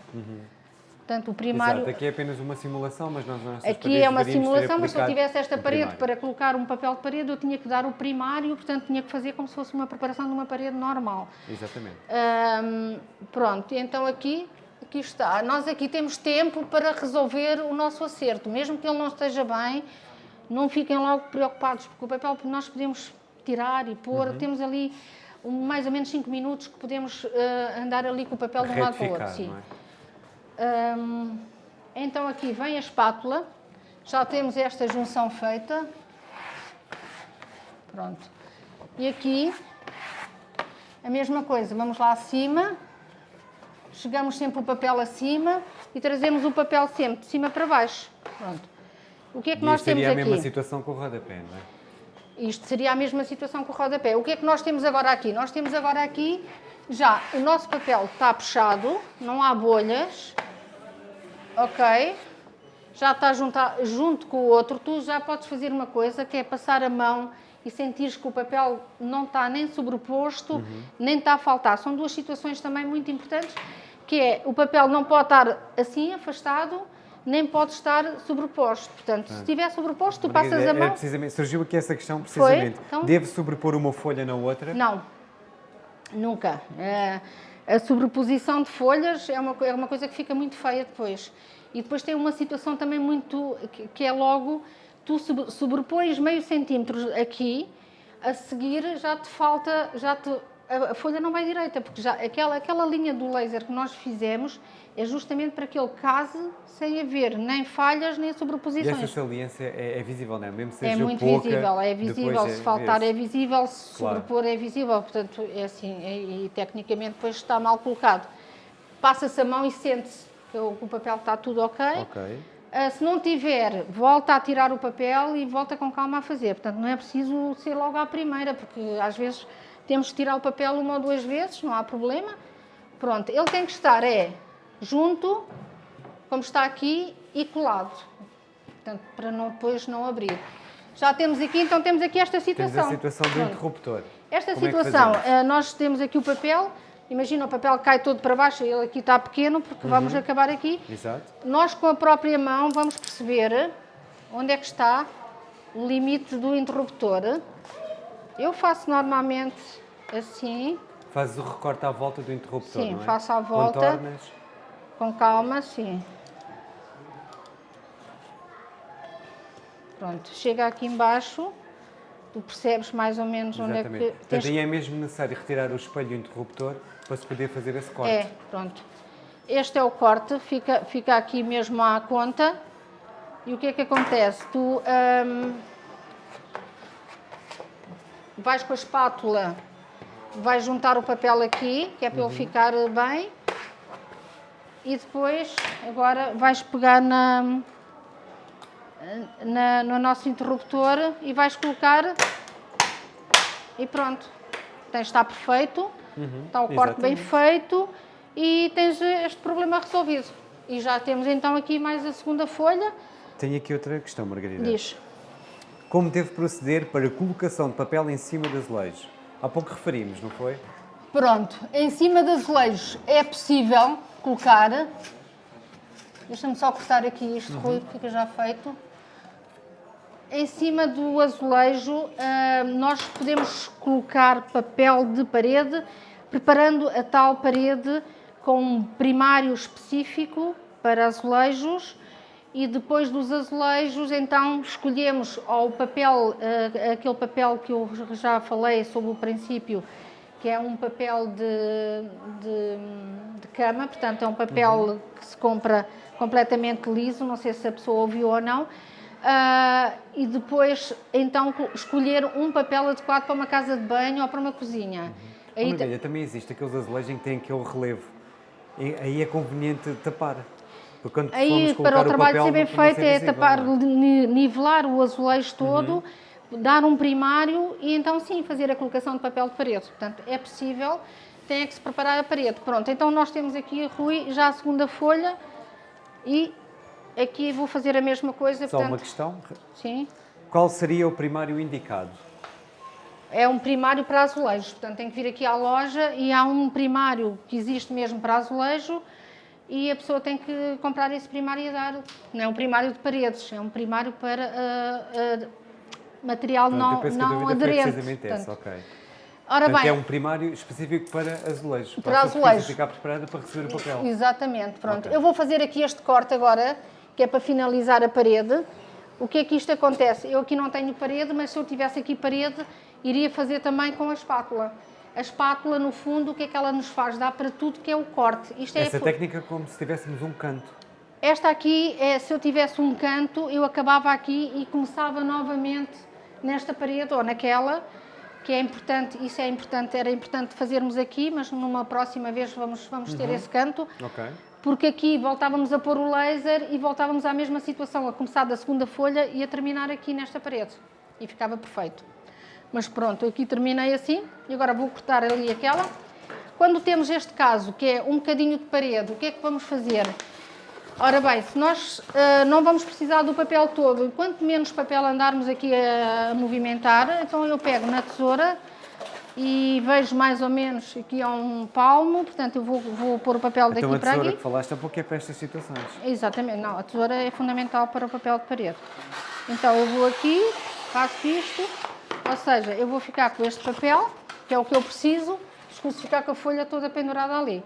Portanto, o primário... Exato, aqui é apenas uma simulação, mas nós nossas Aqui é uma simulação, mas se eu tivesse esta parede para colocar um papel de parede, eu tinha que dar o primário, portanto, tinha que fazer como se fosse uma preparação de uma parede normal. Exatamente. Hum, pronto, então aqui, aqui está. Nós aqui temos tempo para resolver o nosso acerto. Mesmo que ele não esteja bem, não fiquem logo preocupados, porque o papel nós podemos tirar e pôr. Uhum. Temos ali um- mais ou menos 5 minutos que podemos eh, andar ali com o papel de um lado para o outro. Sim. não é? Hum, então aqui vem a espátula, já temos esta junção feita. Pronto. E aqui a mesma coisa, vamos lá acima, chegamos sempre o papel acima e trazemos o papel sempre de cima para baixo. Pronto. O que é que E nós isto temos seria a aqui? mesma situação com o rodapé, não é? Isto seria a mesma situação com o rodapé. O que é que nós temos agora aqui? Nós temos agora aqui já o nosso papel está puxado, não há bolhas, ok? Já está junto, junto com o outro. Tu já podes fazer uma coisa que é passar a mão e sentires que o papel não está nem sobreposto, nem está a faltar. São duas situações também muito importantes, que é o papel não pode estar assim, afastado, nem pode estar sobreposto. Portanto, se estiver sobreposto, tu Margarida, passas a é mão. precisamente, surgiu aqui essa questão precisamente. Então? Deve sobrepor uma folha na outra? Não, nunca. Eh, a sobreposição de folhas é uma, é uma coisa que fica muito feia depois. E depois tem uma situação também muito. que, que é logo. Tu sobre- sobrepões meio centímetro aqui, a seguir já te falta. Já te, a, a folha não vai direita, porque já, aquela, aquela linha do laser que nós fizemos é justamente para que ele case sem haver nem falhas nem E essa sobreposições. saliência é, é visível, não é? Mesmo que seja É muito pouca, visível, é visível. é- se faltar vê-se. é visível, se Claro. sobrepor é visível. Portanto, é assim, e, e tecnicamente depois está mal colocado. Passa-se a mão e sente-se que o, que o papel está tudo ok. Ok. Ah, se não tiver, volta a tirar o papel e volta com calma a fazer. Portanto, não é preciso ser logo à primeira, porque às vezes temos que tirar o papel uma ou duas vezes, não há problema. Pronto, ele tem que estar é junto, como está aqui, e colado. Portanto, para não, depois não abrir. Já temos aqui, então temos aqui esta Temos situação. a situação do interruptor. Esta Como é situação, eh, nós temos aqui o papel, imagina o papel cai todo para baixo, ele aqui está pequeno, porque Uhum. vamos acabar aqui. Exato. Nós com a própria mão vamos perceber onde é que está o limite do interruptor. Eu faço normalmente assim, Fazes o recorte à volta do interruptor, Sim, é? faço à volta. Contornas. Com calma, assim. Pronto, chega aqui embaixo, tu percebes mais ou menos onde é Exatamente. que Portanto, aí é mesmo necessário retirar o espelho do interruptor para se poder fazer esse corte. É, pronto. Este é o corte, fica, fica aqui mesmo à conta. E o que é que acontece? Tu hum, vais com a espátula, vais juntar o papel aqui, que é para ele ficar bem. E depois, agora, vais pegar na, na- no nosso interruptor e vais colocar e pronto. Tens, está perfeito, está o corte bem exatamente. feito e tens este problema resolvido. E já temos então aqui mais a segunda folha. Tenho aqui outra questão, Margarida. Diz. Como deve proceder para a colocação de papel em cima de azulejos? Há pouco referimos, não foi? Pronto, em cima de azulejos é possível colocar. Deixa-me só cortar aqui isto, Rui, que fica já feito. Em cima do azulejo, ah, nós podemos colocar papel de parede, preparando a tal parede com um primário específico para azulejos e depois dos azulejos, então escolhemos ou o papel, ah, aquele papel que eu já falei sobre o princípio, que é um papel de, de, de cama, portanto é um papel que se compra completamente liso, não sei se a pessoa ouviu ou não. Ah, e depois, então, co- escolher um papel adequado para uma casa de banho ou para uma cozinha. Oh, Aí Margarida, também existe aqueles azulejos em que têm aquele relevo. E aí é conveniente tapar. Porque quando Aí, para o trabalho papel, ser bem feito, é visível, tapar, não é? ni- nivelar o azulejo todo, dar um primário e então sim fazer a colocação de papel de parede. Portanto, é possível, tem que se preparar a parede. Pronto, então nós temos aqui, Rui, já a segunda folha e aqui vou fazer a mesma coisa. Só portanto, uma questão. Sim, Qual seria o primário indicado? é um primário para azulejos. Portanto, tem que vir aqui à loja e há um primário que existe mesmo para azulejo e a pessoa tem que comprar esse primário e dar. Não é um primário de paredes, é um primário para ah, ah, material não, não aderente. essa, Portanto, ok. Ora Portanto, bem, é um primário específico para azulejos. Para a pessoa precisa azulejos. ficar preparada para receber o papel. Exatamente, pronto. Ok. Eu vou fazer aqui este corte agora, que é para finalizar a parede. O que é que isto acontece? Eu aqui não tenho parede, mas se eu tivesse aqui parede, iria fazer também com a espátula. A espátula, no fundo, o que é que ela nos faz? Dá para tudo que é o corte. Isto é Essa fu- técnica é como se tivéssemos um canto. Esta aqui, é, se eu tivesse um canto, eu acabava aqui e começava novamente nesta parede ou naquela, que é importante, isso é importante, era importante fazermos aqui, mas numa próxima vez vamos, vamos ter esse canto, porque aqui voltávamos a pôr o laser e voltávamos à mesma situação, a começar da segunda folha e a terminar aqui nesta parede. E ficava perfeito. Mas pronto, aqui terminei assim e agora vou cortar ali aquela. Quando temos este caso, que é um bocadinho de parede, o que é que vamos fazer? Ora bem, se nós ah, não vamos precisar do papel todo, e quanto menos papel andarmos aqui a, a movimentar, então eu pego na tesoura, e vejo mais ou menos aqui há um palmo, portanto eu vou, vou pôr o papel daqui então a para tesoura aqui. que falaste é porque é para estas situações. Exatamente, não, a tesoura é fundamental para o papel de parede. Então eu vou aqui, faço isto, ou seja, eu vou ficar com este papel, que é o que eu preciso, escuso ficar com a folha toda pendurada ali.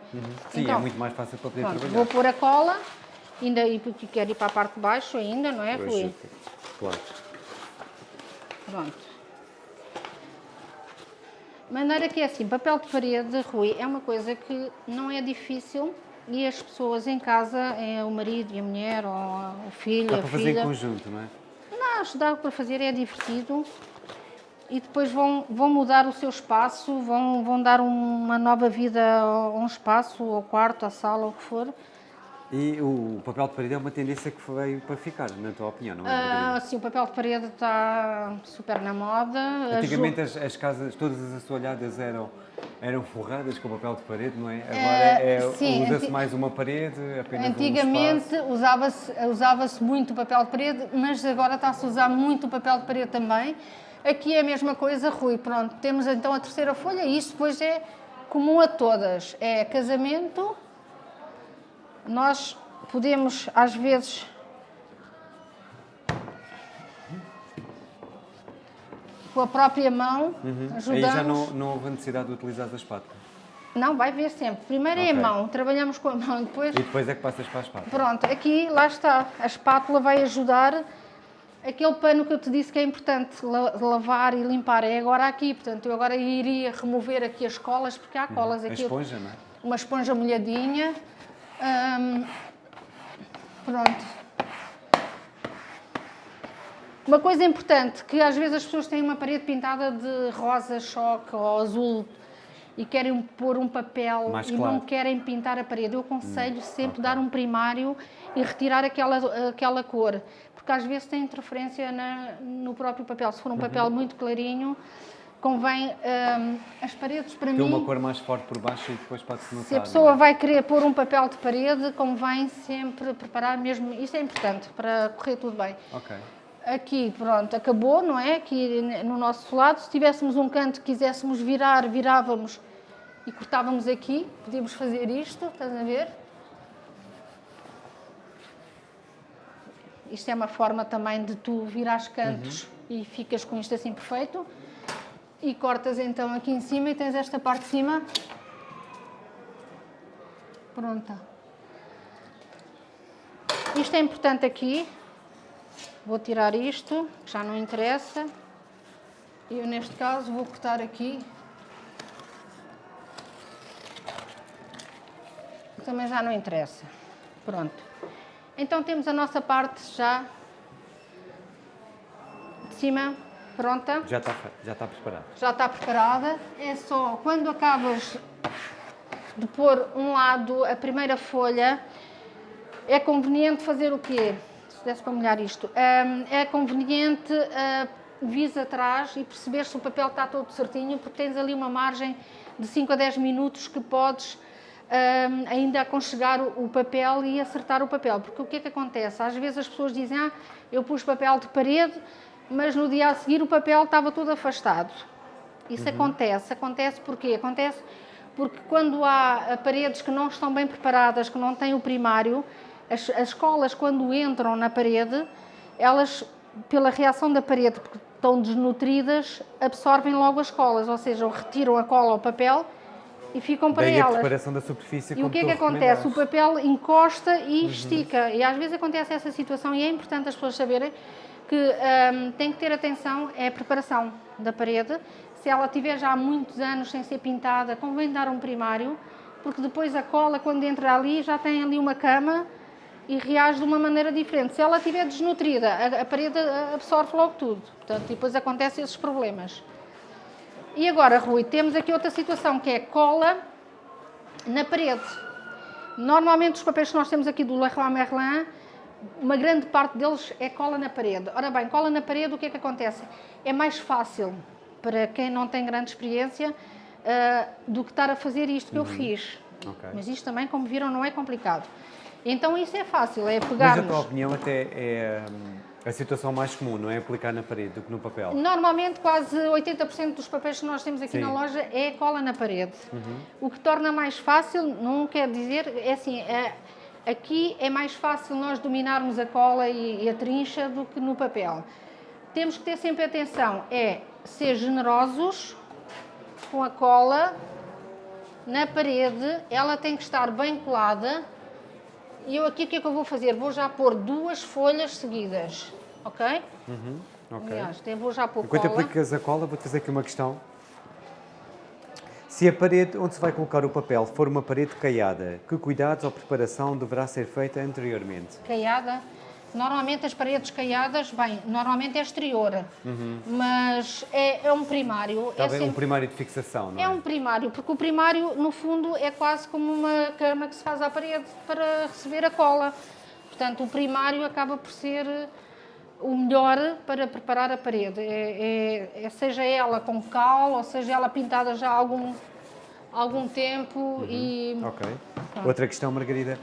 Sim, Então, é muito mais fácil para poder Pronto, trabalhar. vou pôr a cola, ainda e porque quero ir para a parte de baixo ainda, não é, Rui? Claro. Pronto. Maneira que é assim, papel de parede, Rui, é uma coisa que não é difícil e as pessoas em casa, é o marido e a mulher, ou o filho, Dá a para fazer filha... em conjunto, não é? Não, ajudar para fazer é divertido e depois vão, vão mudar o seu espaço, vão, vão dar uma nova vida a um espaço, ao quarto, à sala, o que for. E o papel de parede é uma tendência que veio para ficar, na tua opinião, não é? Ah, sim, o papel de parede está super na moda. Antigamente as, as casas, todas as assoalhadas eram, eram forradas com papel de parede, não é? Agora Eh, é, sim, usa-se mais uma parede, apenas um Antigamente espaço. usava-se usava muito o papel de parede, mas agora está-se a usar muito o papel de parede também. Aqui é a mesma coisa, Rui. Pronto, temos então a terceira folha e isto depois é comum a todas. É casamento. Nós podemos, às vezes, com a própria mão, ajudamos. Uhum. Aí já não, não houve a necessidade de utilizar a espátula. Não, vai ver sempre. Primeiro é a mão, trabalhamos com a mão, depois E depois é que passas para a espátula. Pronto, aqui, lá está, a espátula vai ajudar aquele pano que eu te disse que é importante la- lavar e limpar, é agora aqui, portanto, eu agora iria remover aqui as colas, porque há colas A aqui, esponja, não é? uma esponja molhadinha, Hum, pronto. Uma coisa importante, que às vezes as pessoas têm uma parede pintada de rosa choque ou azul e querem pôr um papel Mais e claro. não querem pintar a parede. Eu aconselho sempre dar um primário e retirar aquela, aquela cor, porque às vezes tem interferência na- no próprio papel. Se for um papel muito clarinho, convém hum, as paredes para Tem mim. uma cor mais forte por baixo e depois pode-se notar. Se a pessoa é? vai querer pôr um papel de parede, convém sempre preparar mesmo. Isto é importante para correr tudo bem. Ok. Aqui, pronto, acabou, não é? Aqui no nosso lado, se tivéssemos um canto que quiséssemos virar, virávamos e cortávamos aqui. Podíamos fazer isto, estás a ver? Isto é uma forma também de tu virares cantos e ficas com isto assim perfeito. E cortas então aqui em cima e tens esta parte de cima pronta. Isto é importante aqui. Vou tirar isto, que já não interessa. Eu, neste caso, vou cortar aqui. Também já não interessa. Pronto. Então temos a nossa parte já de cima pronta. Já está, já está preparado. Já está preparada. É só quando acabas de pôr um lado a primeira folha, é conveniente fazer o quê? Se desse para molhar isto. É conveniente uh, vis atrás e perceber se o papel está todo certinho, porque tens ali uma margem de 5 a 10 minutos que podes hum, ainda aconchegar o, o papel e acertar o papel. Porque o que é que acontece? Às vezes as pessoas dizem, ah, eu pus papel de parede, mas no dia a seguir o papel estava todo afastado. Isso acontece. Acontece porquê? Acontece porque quando há eh, paredes que não estão bem preparadas, que não têm o primário, as, as colas quando entram na parede, elas, pela reação da parede, porque estão desnutridas, absorvem logo as colas, ou seja, retiram a cola ao papel e ficam para Daí a elas. preparação da superfície E o que é que acontece? O papel encosta e Uhum. estica. E às vezes acontece essa situação e é importante as pessoas saberem que hum, tem que ter atenção é a preparação da parede. Se ela tiver já há muitos anos sem ser pintada, convém dar um primário, porque depois a cola, quando entra ali, já tem ali uma cama e reage de uma maneira diferente. Se ela estiver desnutrida, a, a parede absorve logo tudo. Portanto, depois acontecem esses problemas. E agora, Rui, temos aqui outra situação que é cola na parede. Normalmente os papéis que nós temos aqui do Leroy Merlin, uma grande parte deles é cola na parede. Ora bem, cola na parede, o que é que acontece? É mais fácil para quem não tem grande experiência ah, do que estar a fazer isto que eu fiz. Ok. Mas isto também, como viram, não é complicado. Então isso é fácil, é Mas pegarmos... a tua opinião até é, hum, A situação mais comum não é aplicar na parede do que no papel. Normalmente, quase 80% dos papéis que nós temos aqui Sim. na loja é cola na parede. O que torna mais fácil, não quer dizer, é assim, é- aqui é mais fácil nós dominarmos a cola e, e a trincha do que no papel. Temos que ter sempre atenção, é ser generosos com a cola na parede, ela tem que estar bem colada. E eu aqui o que é que eu vou fazer? Vou já pôr duas folhas seguidas, ok? Ok. Aliás, vou já pôr Enquanto cola. aplicas a cola, vou-te fazer aqui uma questão. Se a parede onde se vai colocar o papel for uma parede caiada, que cuidados ou preparação deverá ser feita anteriormente? caiada. Normalmente as paredes caiadas, bem, normalmente é exterior, mas é, é um primário. Está é, bem um sempre- primário de fixação, não é? é um primário, porque o primário, no fundo, é quase como uma cama que se faz à parede para receber a cola. Portanto, o primário acaba por ser o melhor para preparar a parede. É, é- é- seja ela com cal, ou seja ela pintada já há algum, algum tempo e... Ok. Outra questão, Margarida.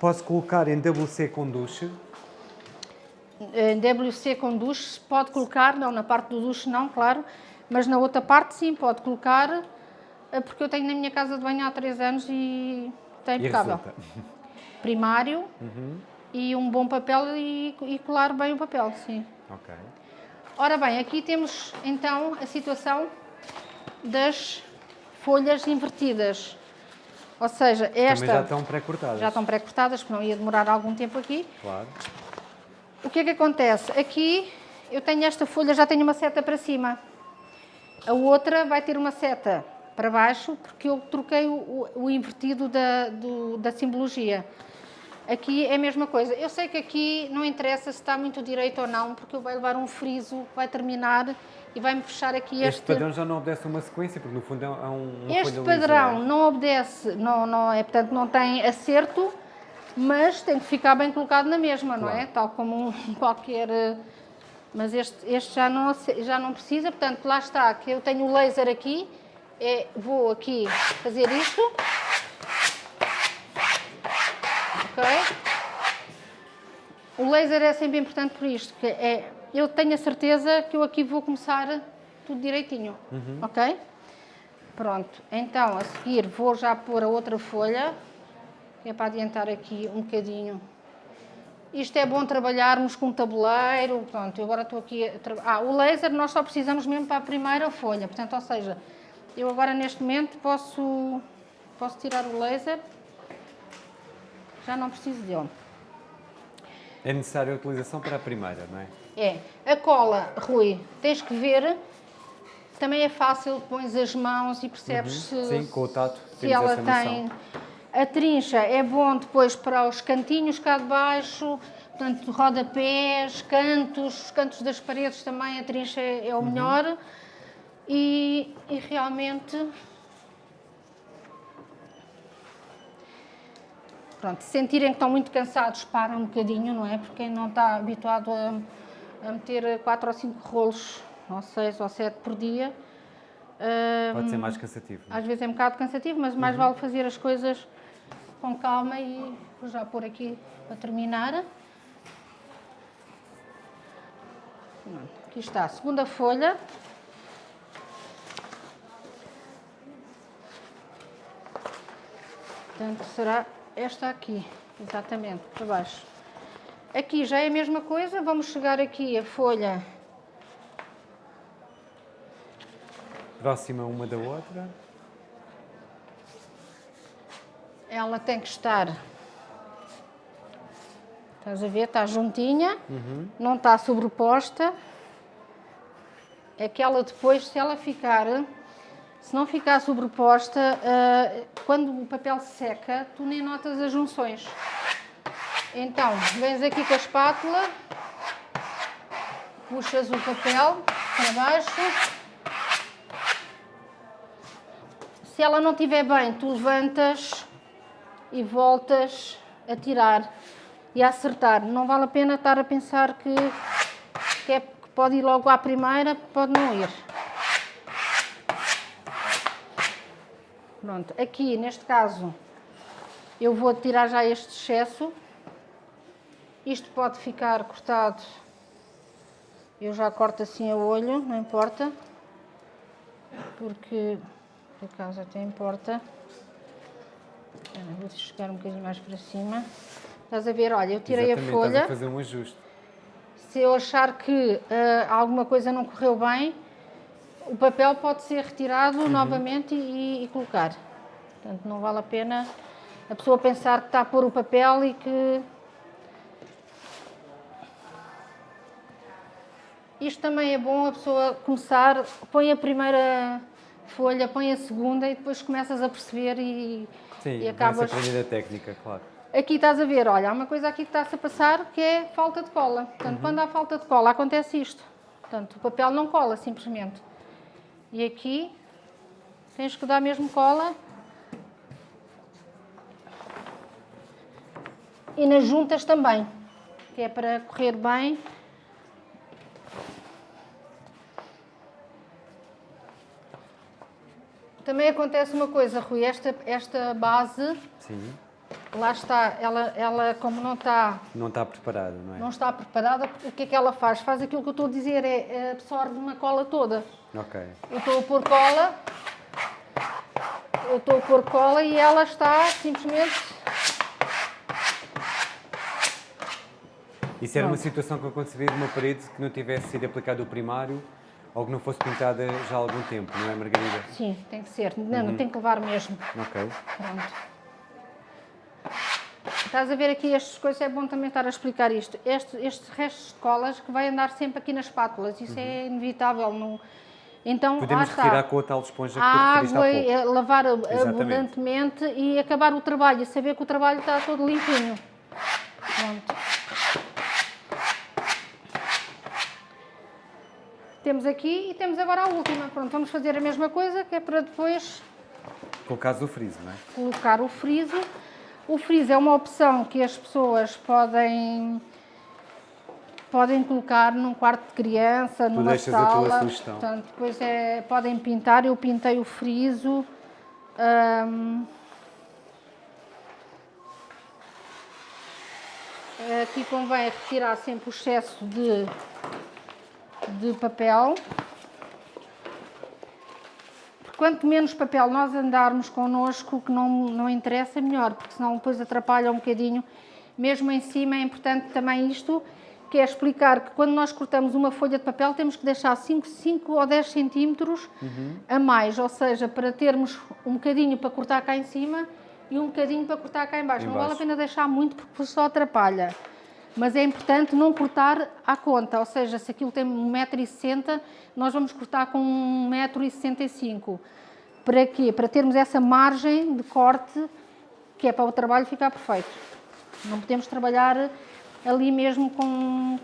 Posso colocar em WC com duche? Em WC com duche pode colocar, não na parte do duche não, claro, mas na outra parte sim, pode colocar, eh, porque eu tenho na minha casa de banho há 3 anos e E impecável. Primário e um bom papel e, e colar bem o papel, sim. Ok. Ora bem, aqui temos então a situação das folhas invertidas. Ou seja, esta Também já estão pré-cortadas. já estão pré-cortadas, porque não ia demorar algum tempo aqui. Claro. O que é que acontece? Aqui eu tenho esta folha, já tenho uma seta para cima. A outra vai ter uma seta para baixo, porque eu troquei o, o- invertido da, do- da simbologia. Aqui é a mesma coisa. Eu sei que aqui não interessa se está muito direito ou não, porque vai levar um friso, vai terminar e vai-me fechar aqui Este, este... padrão já não obedece a uma sequência, porque no fundo é um- é Este padrão não obedece, não, não é, portanto, não tem acerto, mas tem que ficar bem colocado na mesma, não é? Claro. Tal como um qualquer. Mas este, este já, não, já não precisa, portanto, lá está, que eu tenho o laser aqui, é, vou aqui fazer isto. O laser é sempre importante por isto, que é, eu tenho a certeza que eu aqui vou começar tudo direitinho, ok? Pronto, então a seguir vou já pôr a outra folha, que é para adiantar aqui um bocadinho. Isto é bom trabalharmos com um tabuleiro, pronto, eu agora estou aqui Ah, o laser nós só precisamos mesmo para a primeira folha, portanto, ou seja, eu agora neste momento posso, posso tirar o laser, já não preciso dele. É necessária a utilização para a primeira, não é? É, a cola, Rui, tens que ver, também é fácil, pões as mãos e percebes se, Uhum. Sim, com o tato se ela tem. A trincha é bom depois para os cantinhos cá de baixo, portanto, rodapés, cantos, os cantos das paredes também, a trincha é, é o Uhum. melhor. E, e realmente. Pronto, se sentirem que estão muito cansados, param um bocadinho, não é? Porque quem não está habituado a, a meter 4 ou 5 rolos, ou 6 ou 7 por dia, Pode ser mais cansativo. é? às vezes é um bocado cansativo, mas mais vale fazer as coisas com calma e vou já pôr aqui para terminar. Aqui está a segunda folha. Portanto, será esta aqui, exatamente, para baixo. Aqui já é a mesma coisa, vamos chegar aqui a folha Próxima uma da outra. Ela tem que estar. Estás a ver? Está juntinha, não está sobreposta. É que ela depois, se ela ficar, se não ficar sobreposta, ah, quando o papel seca, tu nem notas as junções. Então, vens aqui com a espátula, puxas o papel para baixo. Se ela não estiver bem, tu levantas e voltas a tirar e a acertar. Não vale a pena estar a pensar que, que, é, que pode ir logo à primeira, pode não ir. Pronto, aqui neste caso eu vou tirar já este excesso. Isto pode ficar cortado Eu já corto assim a olho, não importa. Porque, por acaso até importa. Vou chegar um bocadinho mais para cima. Estás a ver? Olha, eu tirei Exatamente, a folha. Estás a fazer um ajuste. Se eu achar que ah, alguma coisa não correu bem, o papel pode ser retirado novamente e, e colocar. Portanto, não vale a pena a pessoa pensar que está a pôr o papel e que. Isto também é bom a pessoa começar, põe a primeira folha, põe a segunda e depois começas a perceber e, Sim, e acabas. aprender a técnica, claro. Aqui estás a ver, olha, há uma coisa aqui que está-se a passar que é falta de cola. Portanto, quando há falta de cola, acontece isto. Portanto, o papel não cola, simplesmente. E aqui tens que dar mesmo cola. E nas juntas também, que é para correr bem. Também acontece uma coisa, Rui, esta, esta base, Sim, lá está, ela, ela como não está não está preparada, não é? não está preparada, o que é que ela faz? Faz aquilo que eu estou a dizer, é, é absorve uma cola toda. Ok. Eu estou a pôr cola, eu estou a pôr cola e ela está simplesmente. Isso era uma Pronto. situação que aconteceria de uma parede que não tivesse sido aplicado o primário ou que não fosse pintada já há algum tempo, não é, Margarida? Sim, tem que ser. Não, não tem que levar mesmo. Ok. Pronto. Estás a ver aqui estas coisas, é bom também estar a explicar isto. Este, estes restos de colas que vai andar sempre aqui nas espátulas, isso é inevitável. Não... Então, Podemos está. retirar com a tal esponja que tu a há água, e, eh, lavar Exatamente. abundantemente e acabar o trabalho, saber que o trabalho está todo limpinho. Pronto. Temos aqui e temos agora a última. Pronto, vamos fazer a mesma coisa, que é para depois Com o friso, não é? colocar o friso. O friso é uma opção que as pessoas podem podem colocar num quarto de criança, numa deixas a tua sala. sugestão. Portanto, depois é, podem pintar. Eu pintei o friso. Ahm, aqui convém retirar sempre o excesso de, de papel. Quanto menos papel nós andarmos connosco, que não, não interessa, melhor, porque senão depois atrapalha um bocadinho. Mesmo em cima é importante também isto, que é explicar que quando nós cortamos uma folha de papel temos que deixar 5, 5 ou 10 centímetros a mais, ou seja, para termos um bocadinho para cortar cá em cima e um bocadinho para cortar cá em baixo. Não vale a pena deixar muito porque só atrapalha. Mas é importante não cortar à conta, ou seja, se aquilo tem 1,60m, nós vamos cortar com 1,65m. Para quê? Para termos essa margem de corte que é para o trabalho ficar perfeito. Não podemos trabalhar ali mesmo com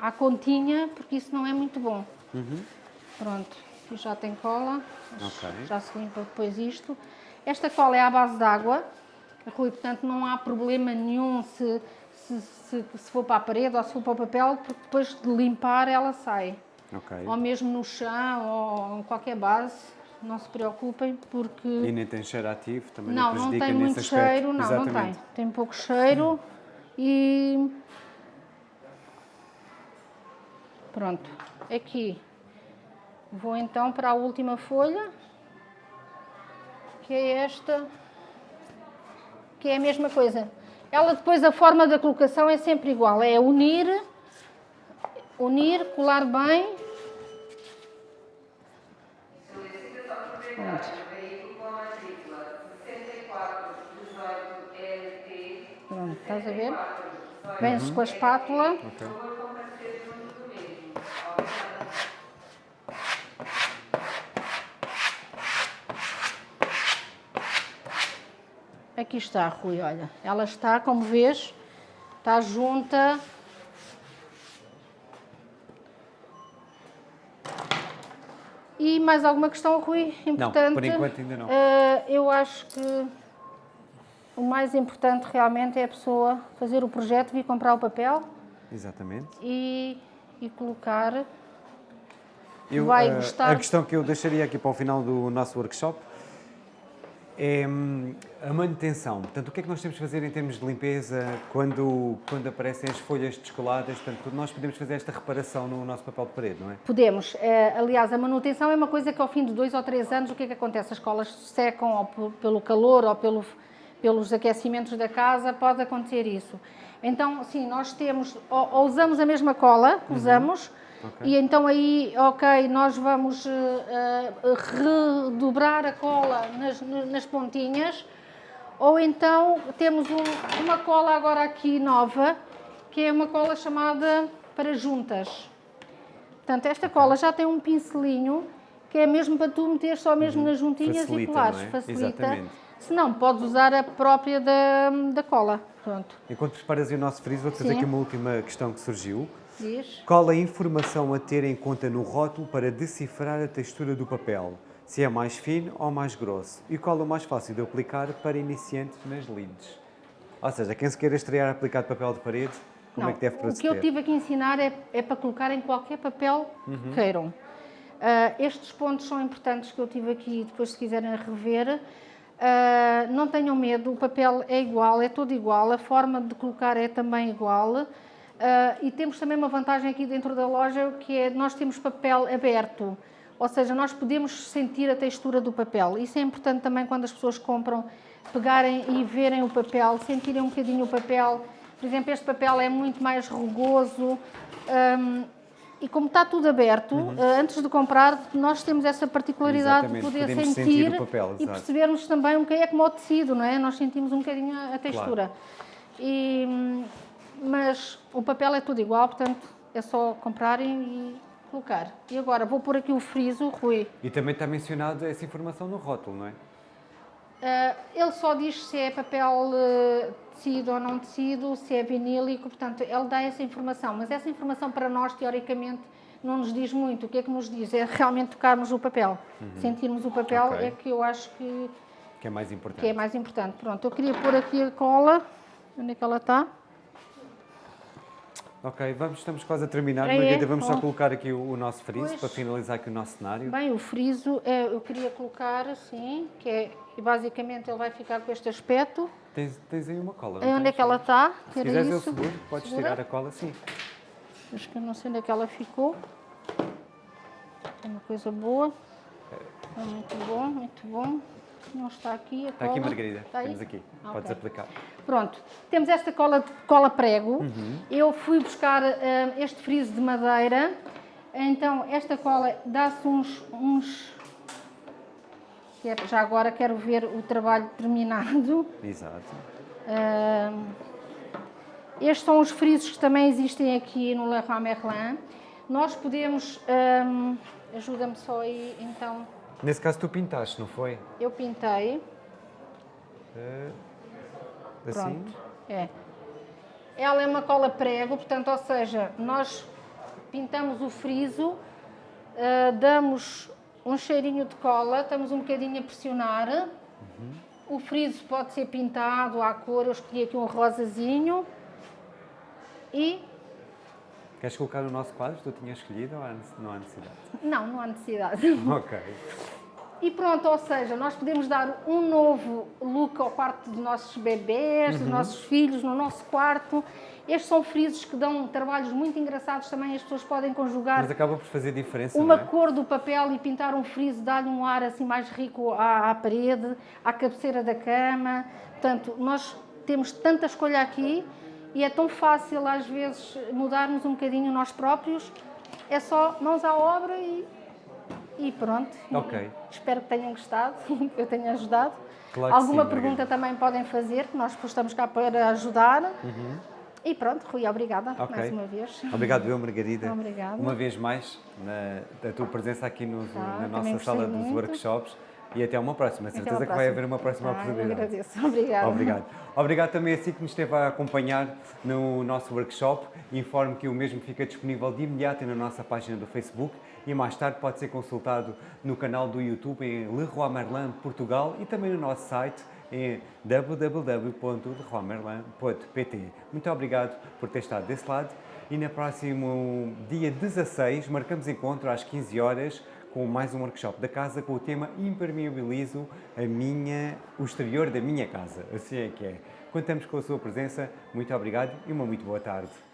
à continha, porque isso não é muito bom. Pronto, aqui já tem cola, Ok. já se limpa depois isto. Esta cola é à base de água, Rui, portanto não há problema nenhum se, se, se, se for para a parede ou se for para o papel, porque depois de limpar ela sai. Ok. Ou mesmo no chão ou em qualquer base, não se preocupem, porque... E nem tem cheiro ativo, também Não, não prejudica tem nesse muito aspecto. cheiro, não, não tem. Tem pouco cheiro e pronto. Aqui vou então para a última folha, que é esta, que é a mesma coisa. Ela depois a forma da colocação é sempre igual, é unir, unir, colar bem. Pronto. Pronto, estás a ver? Vem-se com a espátula. Ok. Aqui está, Rui, olha. Ela está, como vês, está junta. E mais alguma questão, Rui? Importante? por enquanto ainda não. Eh, eu acho que o mais importante realmente é a pessoa fazer o projeto, vir comprar o papel Exatamente. e, e colocar. Eu, Vai eh, gostar- A questão que eu deixaria aqui para o final do nosso workshop é a manutenção. Portanto, o que é que nós temos de fazer em termos de limpeza quando, quando aparecem as folhas descoladas? Portanto, nós podemos fazer esta reparação no nosso papel de parede, não é? Podemos. Eh, aliás, a manutenção é uma coisa que ao fim de dois ou três anos, o que é que acontece? As escolas secam ou pelo calor ou pelo, pelos aquecimentos da casa, pode acontecer isso. Então, sim, nós temos, ou, ou usamos a mesma cola que uhum. Okay. E então aí, ok, nós vamos uh, uh, redobrar a cola nas, nas pontinhas, ou então temos um, uma cola agora aqui nova, que é uma cola chamada para juntas. Portanto, esta cola já tem um pincelinho, que é mesmo para tu meter só mesmo uhum. nas juntinhas Facilita, e colares. É? Facilita. Exatamente. Se não, podes usar a própria da, da cola. Pronto. Enquanto preparas o nosso friso, vou fazer aqui uma última questão que surgiu. Diz. Qual a informação a ter em conta no rótulo para decifrar a textura do papel? Se é mais fino ou mais grosso? E qual é o mais fácil de aplicar para iniciantes nas leads? Ou seja, quem se queira estrear a aplicar papel de parede, como Não, é que deve proceder? O que eu tive a ensinar é, é para colocar em qualquer papel uhum. que queiram. Uh, estes pontos são importantes que eu tive aqui, depois se quiserem rever. Uh, não tenham medo, o papel é igual, é todo igual, a forma de colocar é também igual. Uh, e temos também uma vantagem aqui dentro da loja, que é nós temos papel aberto, ou seja, nós podemos sentir a textura do papel. Isso é importante também quando as pessoas compram, pegarem e verem o papel, sentirem um bocadinho o papel. Por exemplo, este papel é muito mais rugoso. Um, e como está tudo aberto, uhum. uh, antes de comprar, nós temos essa particularidade Exatamente. de poder Podemos sentir papel, e percebermos também um bocadinho, é como o tecido, não é? Nós sentimos um bocadinho a textura. Claro. E, mas o papel é tudo igual, portanto é só comprarem e colocar. E agora vou pôr aqui o friso, Rui. E também está mencionado essa informação no rótulo, não é? Uh, ele só diz se é papel uh, tecido ou não tecido, se é vinílico, portanto ele dá essa informação, mas essa informação para nós teoricamente não nos diz muito. O que é que nos diz? É realmente tocarmos o papel, uhum. sentirmos o papel okay. é que eu acho que, que é mais importante. Que é mais importante. Pronto, eu queria pôr aqui a cola, onde é que ela está? Ok, vamos, estamos quase a terminar, é, Margarida. Vamos só colocar aqui o, o nosso friso pois, para finalizar aqui o nosso cenário. Bem, o friso é, eu queria colocar assim, que é, basicamente ele vai ficar com este aspecto. Tens, tens aí uma cola, é Onde é que ela está? Se quiseres eu seguro, podes Segura. tirar a cola, sim. Acho que eu não sei onde é que ela ficou. É uma coisa boa. É muito bom, muito bom. Não está aqui a Está cola. aqui, Margarida. Está Temos aqui. Okay. Podes aplicar. Pronto. Temos esta cola, cola prego. Uhum. Eu fui buscar uh, este friso de madeira. Então, esta cola dá-se uns... uns... Já agora quero ver o trabalho terminado. Exato. Uh, estes são os frisos que também existem aqui no Leroy Merlin. Nós podemos... Um, Ajuda-me só aí, então... Nesse caso tu pintaste, não foi? Eu pintei. É, assim? Pronto, é. Ela é uma cola prego, portanto, ou seja, nós pintamos o friso, uh, damos um cheirinho de cola, estamos um bocadinho a pressionar. Uhum. O friso pode ser pintado à cor, eu escolhi aqui um rosazinho. E Queres colocar no nosso quadro que tu tinhas escolhido ou não há necessidade? Não, não há necessidade. ok. E pronto, ou seja, nós podemos dar um novo look ao quarto dos nossos bebés, uhum. dos nossos filhos, no nosso quarto. Estes são frisos que dão trabalhos muito engraçados também, as pessoas podem conjugar. Mas acaba por fazer diferença, Uma é? cor do papel e pintar um friso dá-lhe um ar assim mais rico à, à parede, à cabeceira da cama. Portanto, nós temos tanta escolha aqui e é tão fácil às vezes mudarmos um bocadinho nós próprios. É só mãos à obra e, e pronto. Ok. E espero que tenham gostado, que eu tenha ajudado. Claro Alguma sim, pergunta também podem fazer, que nós estamos cá para ajudar. Uhum. E pronto, Rui, obrigada okay. mais uma vez. Obrigado, eu, Margarida. Obrigada. Uma vez mais, na, da tua presença aqui tá, na nossa sala dos muito. workshops e até uma próxima. Certeza que vai haver uma próxima ah, oportunidade. agradeço. Obrigada. Obrigado. Obrigado também a si que nos esteve a acompanhar no nosso workshop. Informo que o mesmo fica disponível de imediato na nossa página do Facebook e mais tarde pode ser consultado no canal do YouTube em Leroy Merlin Portugal e também no nosso site em www.leroymerlin.pt. Muito obrigado por ter estado desse lado e no próximo dia 16 marcamos encontro às 15 horas com mais um workshop da casa com o tema Impermeabilizo a minha, o exterior da minha casa. Assim é que é. Contamos com a sua presença, muito obrigado e uma muito boa tarde.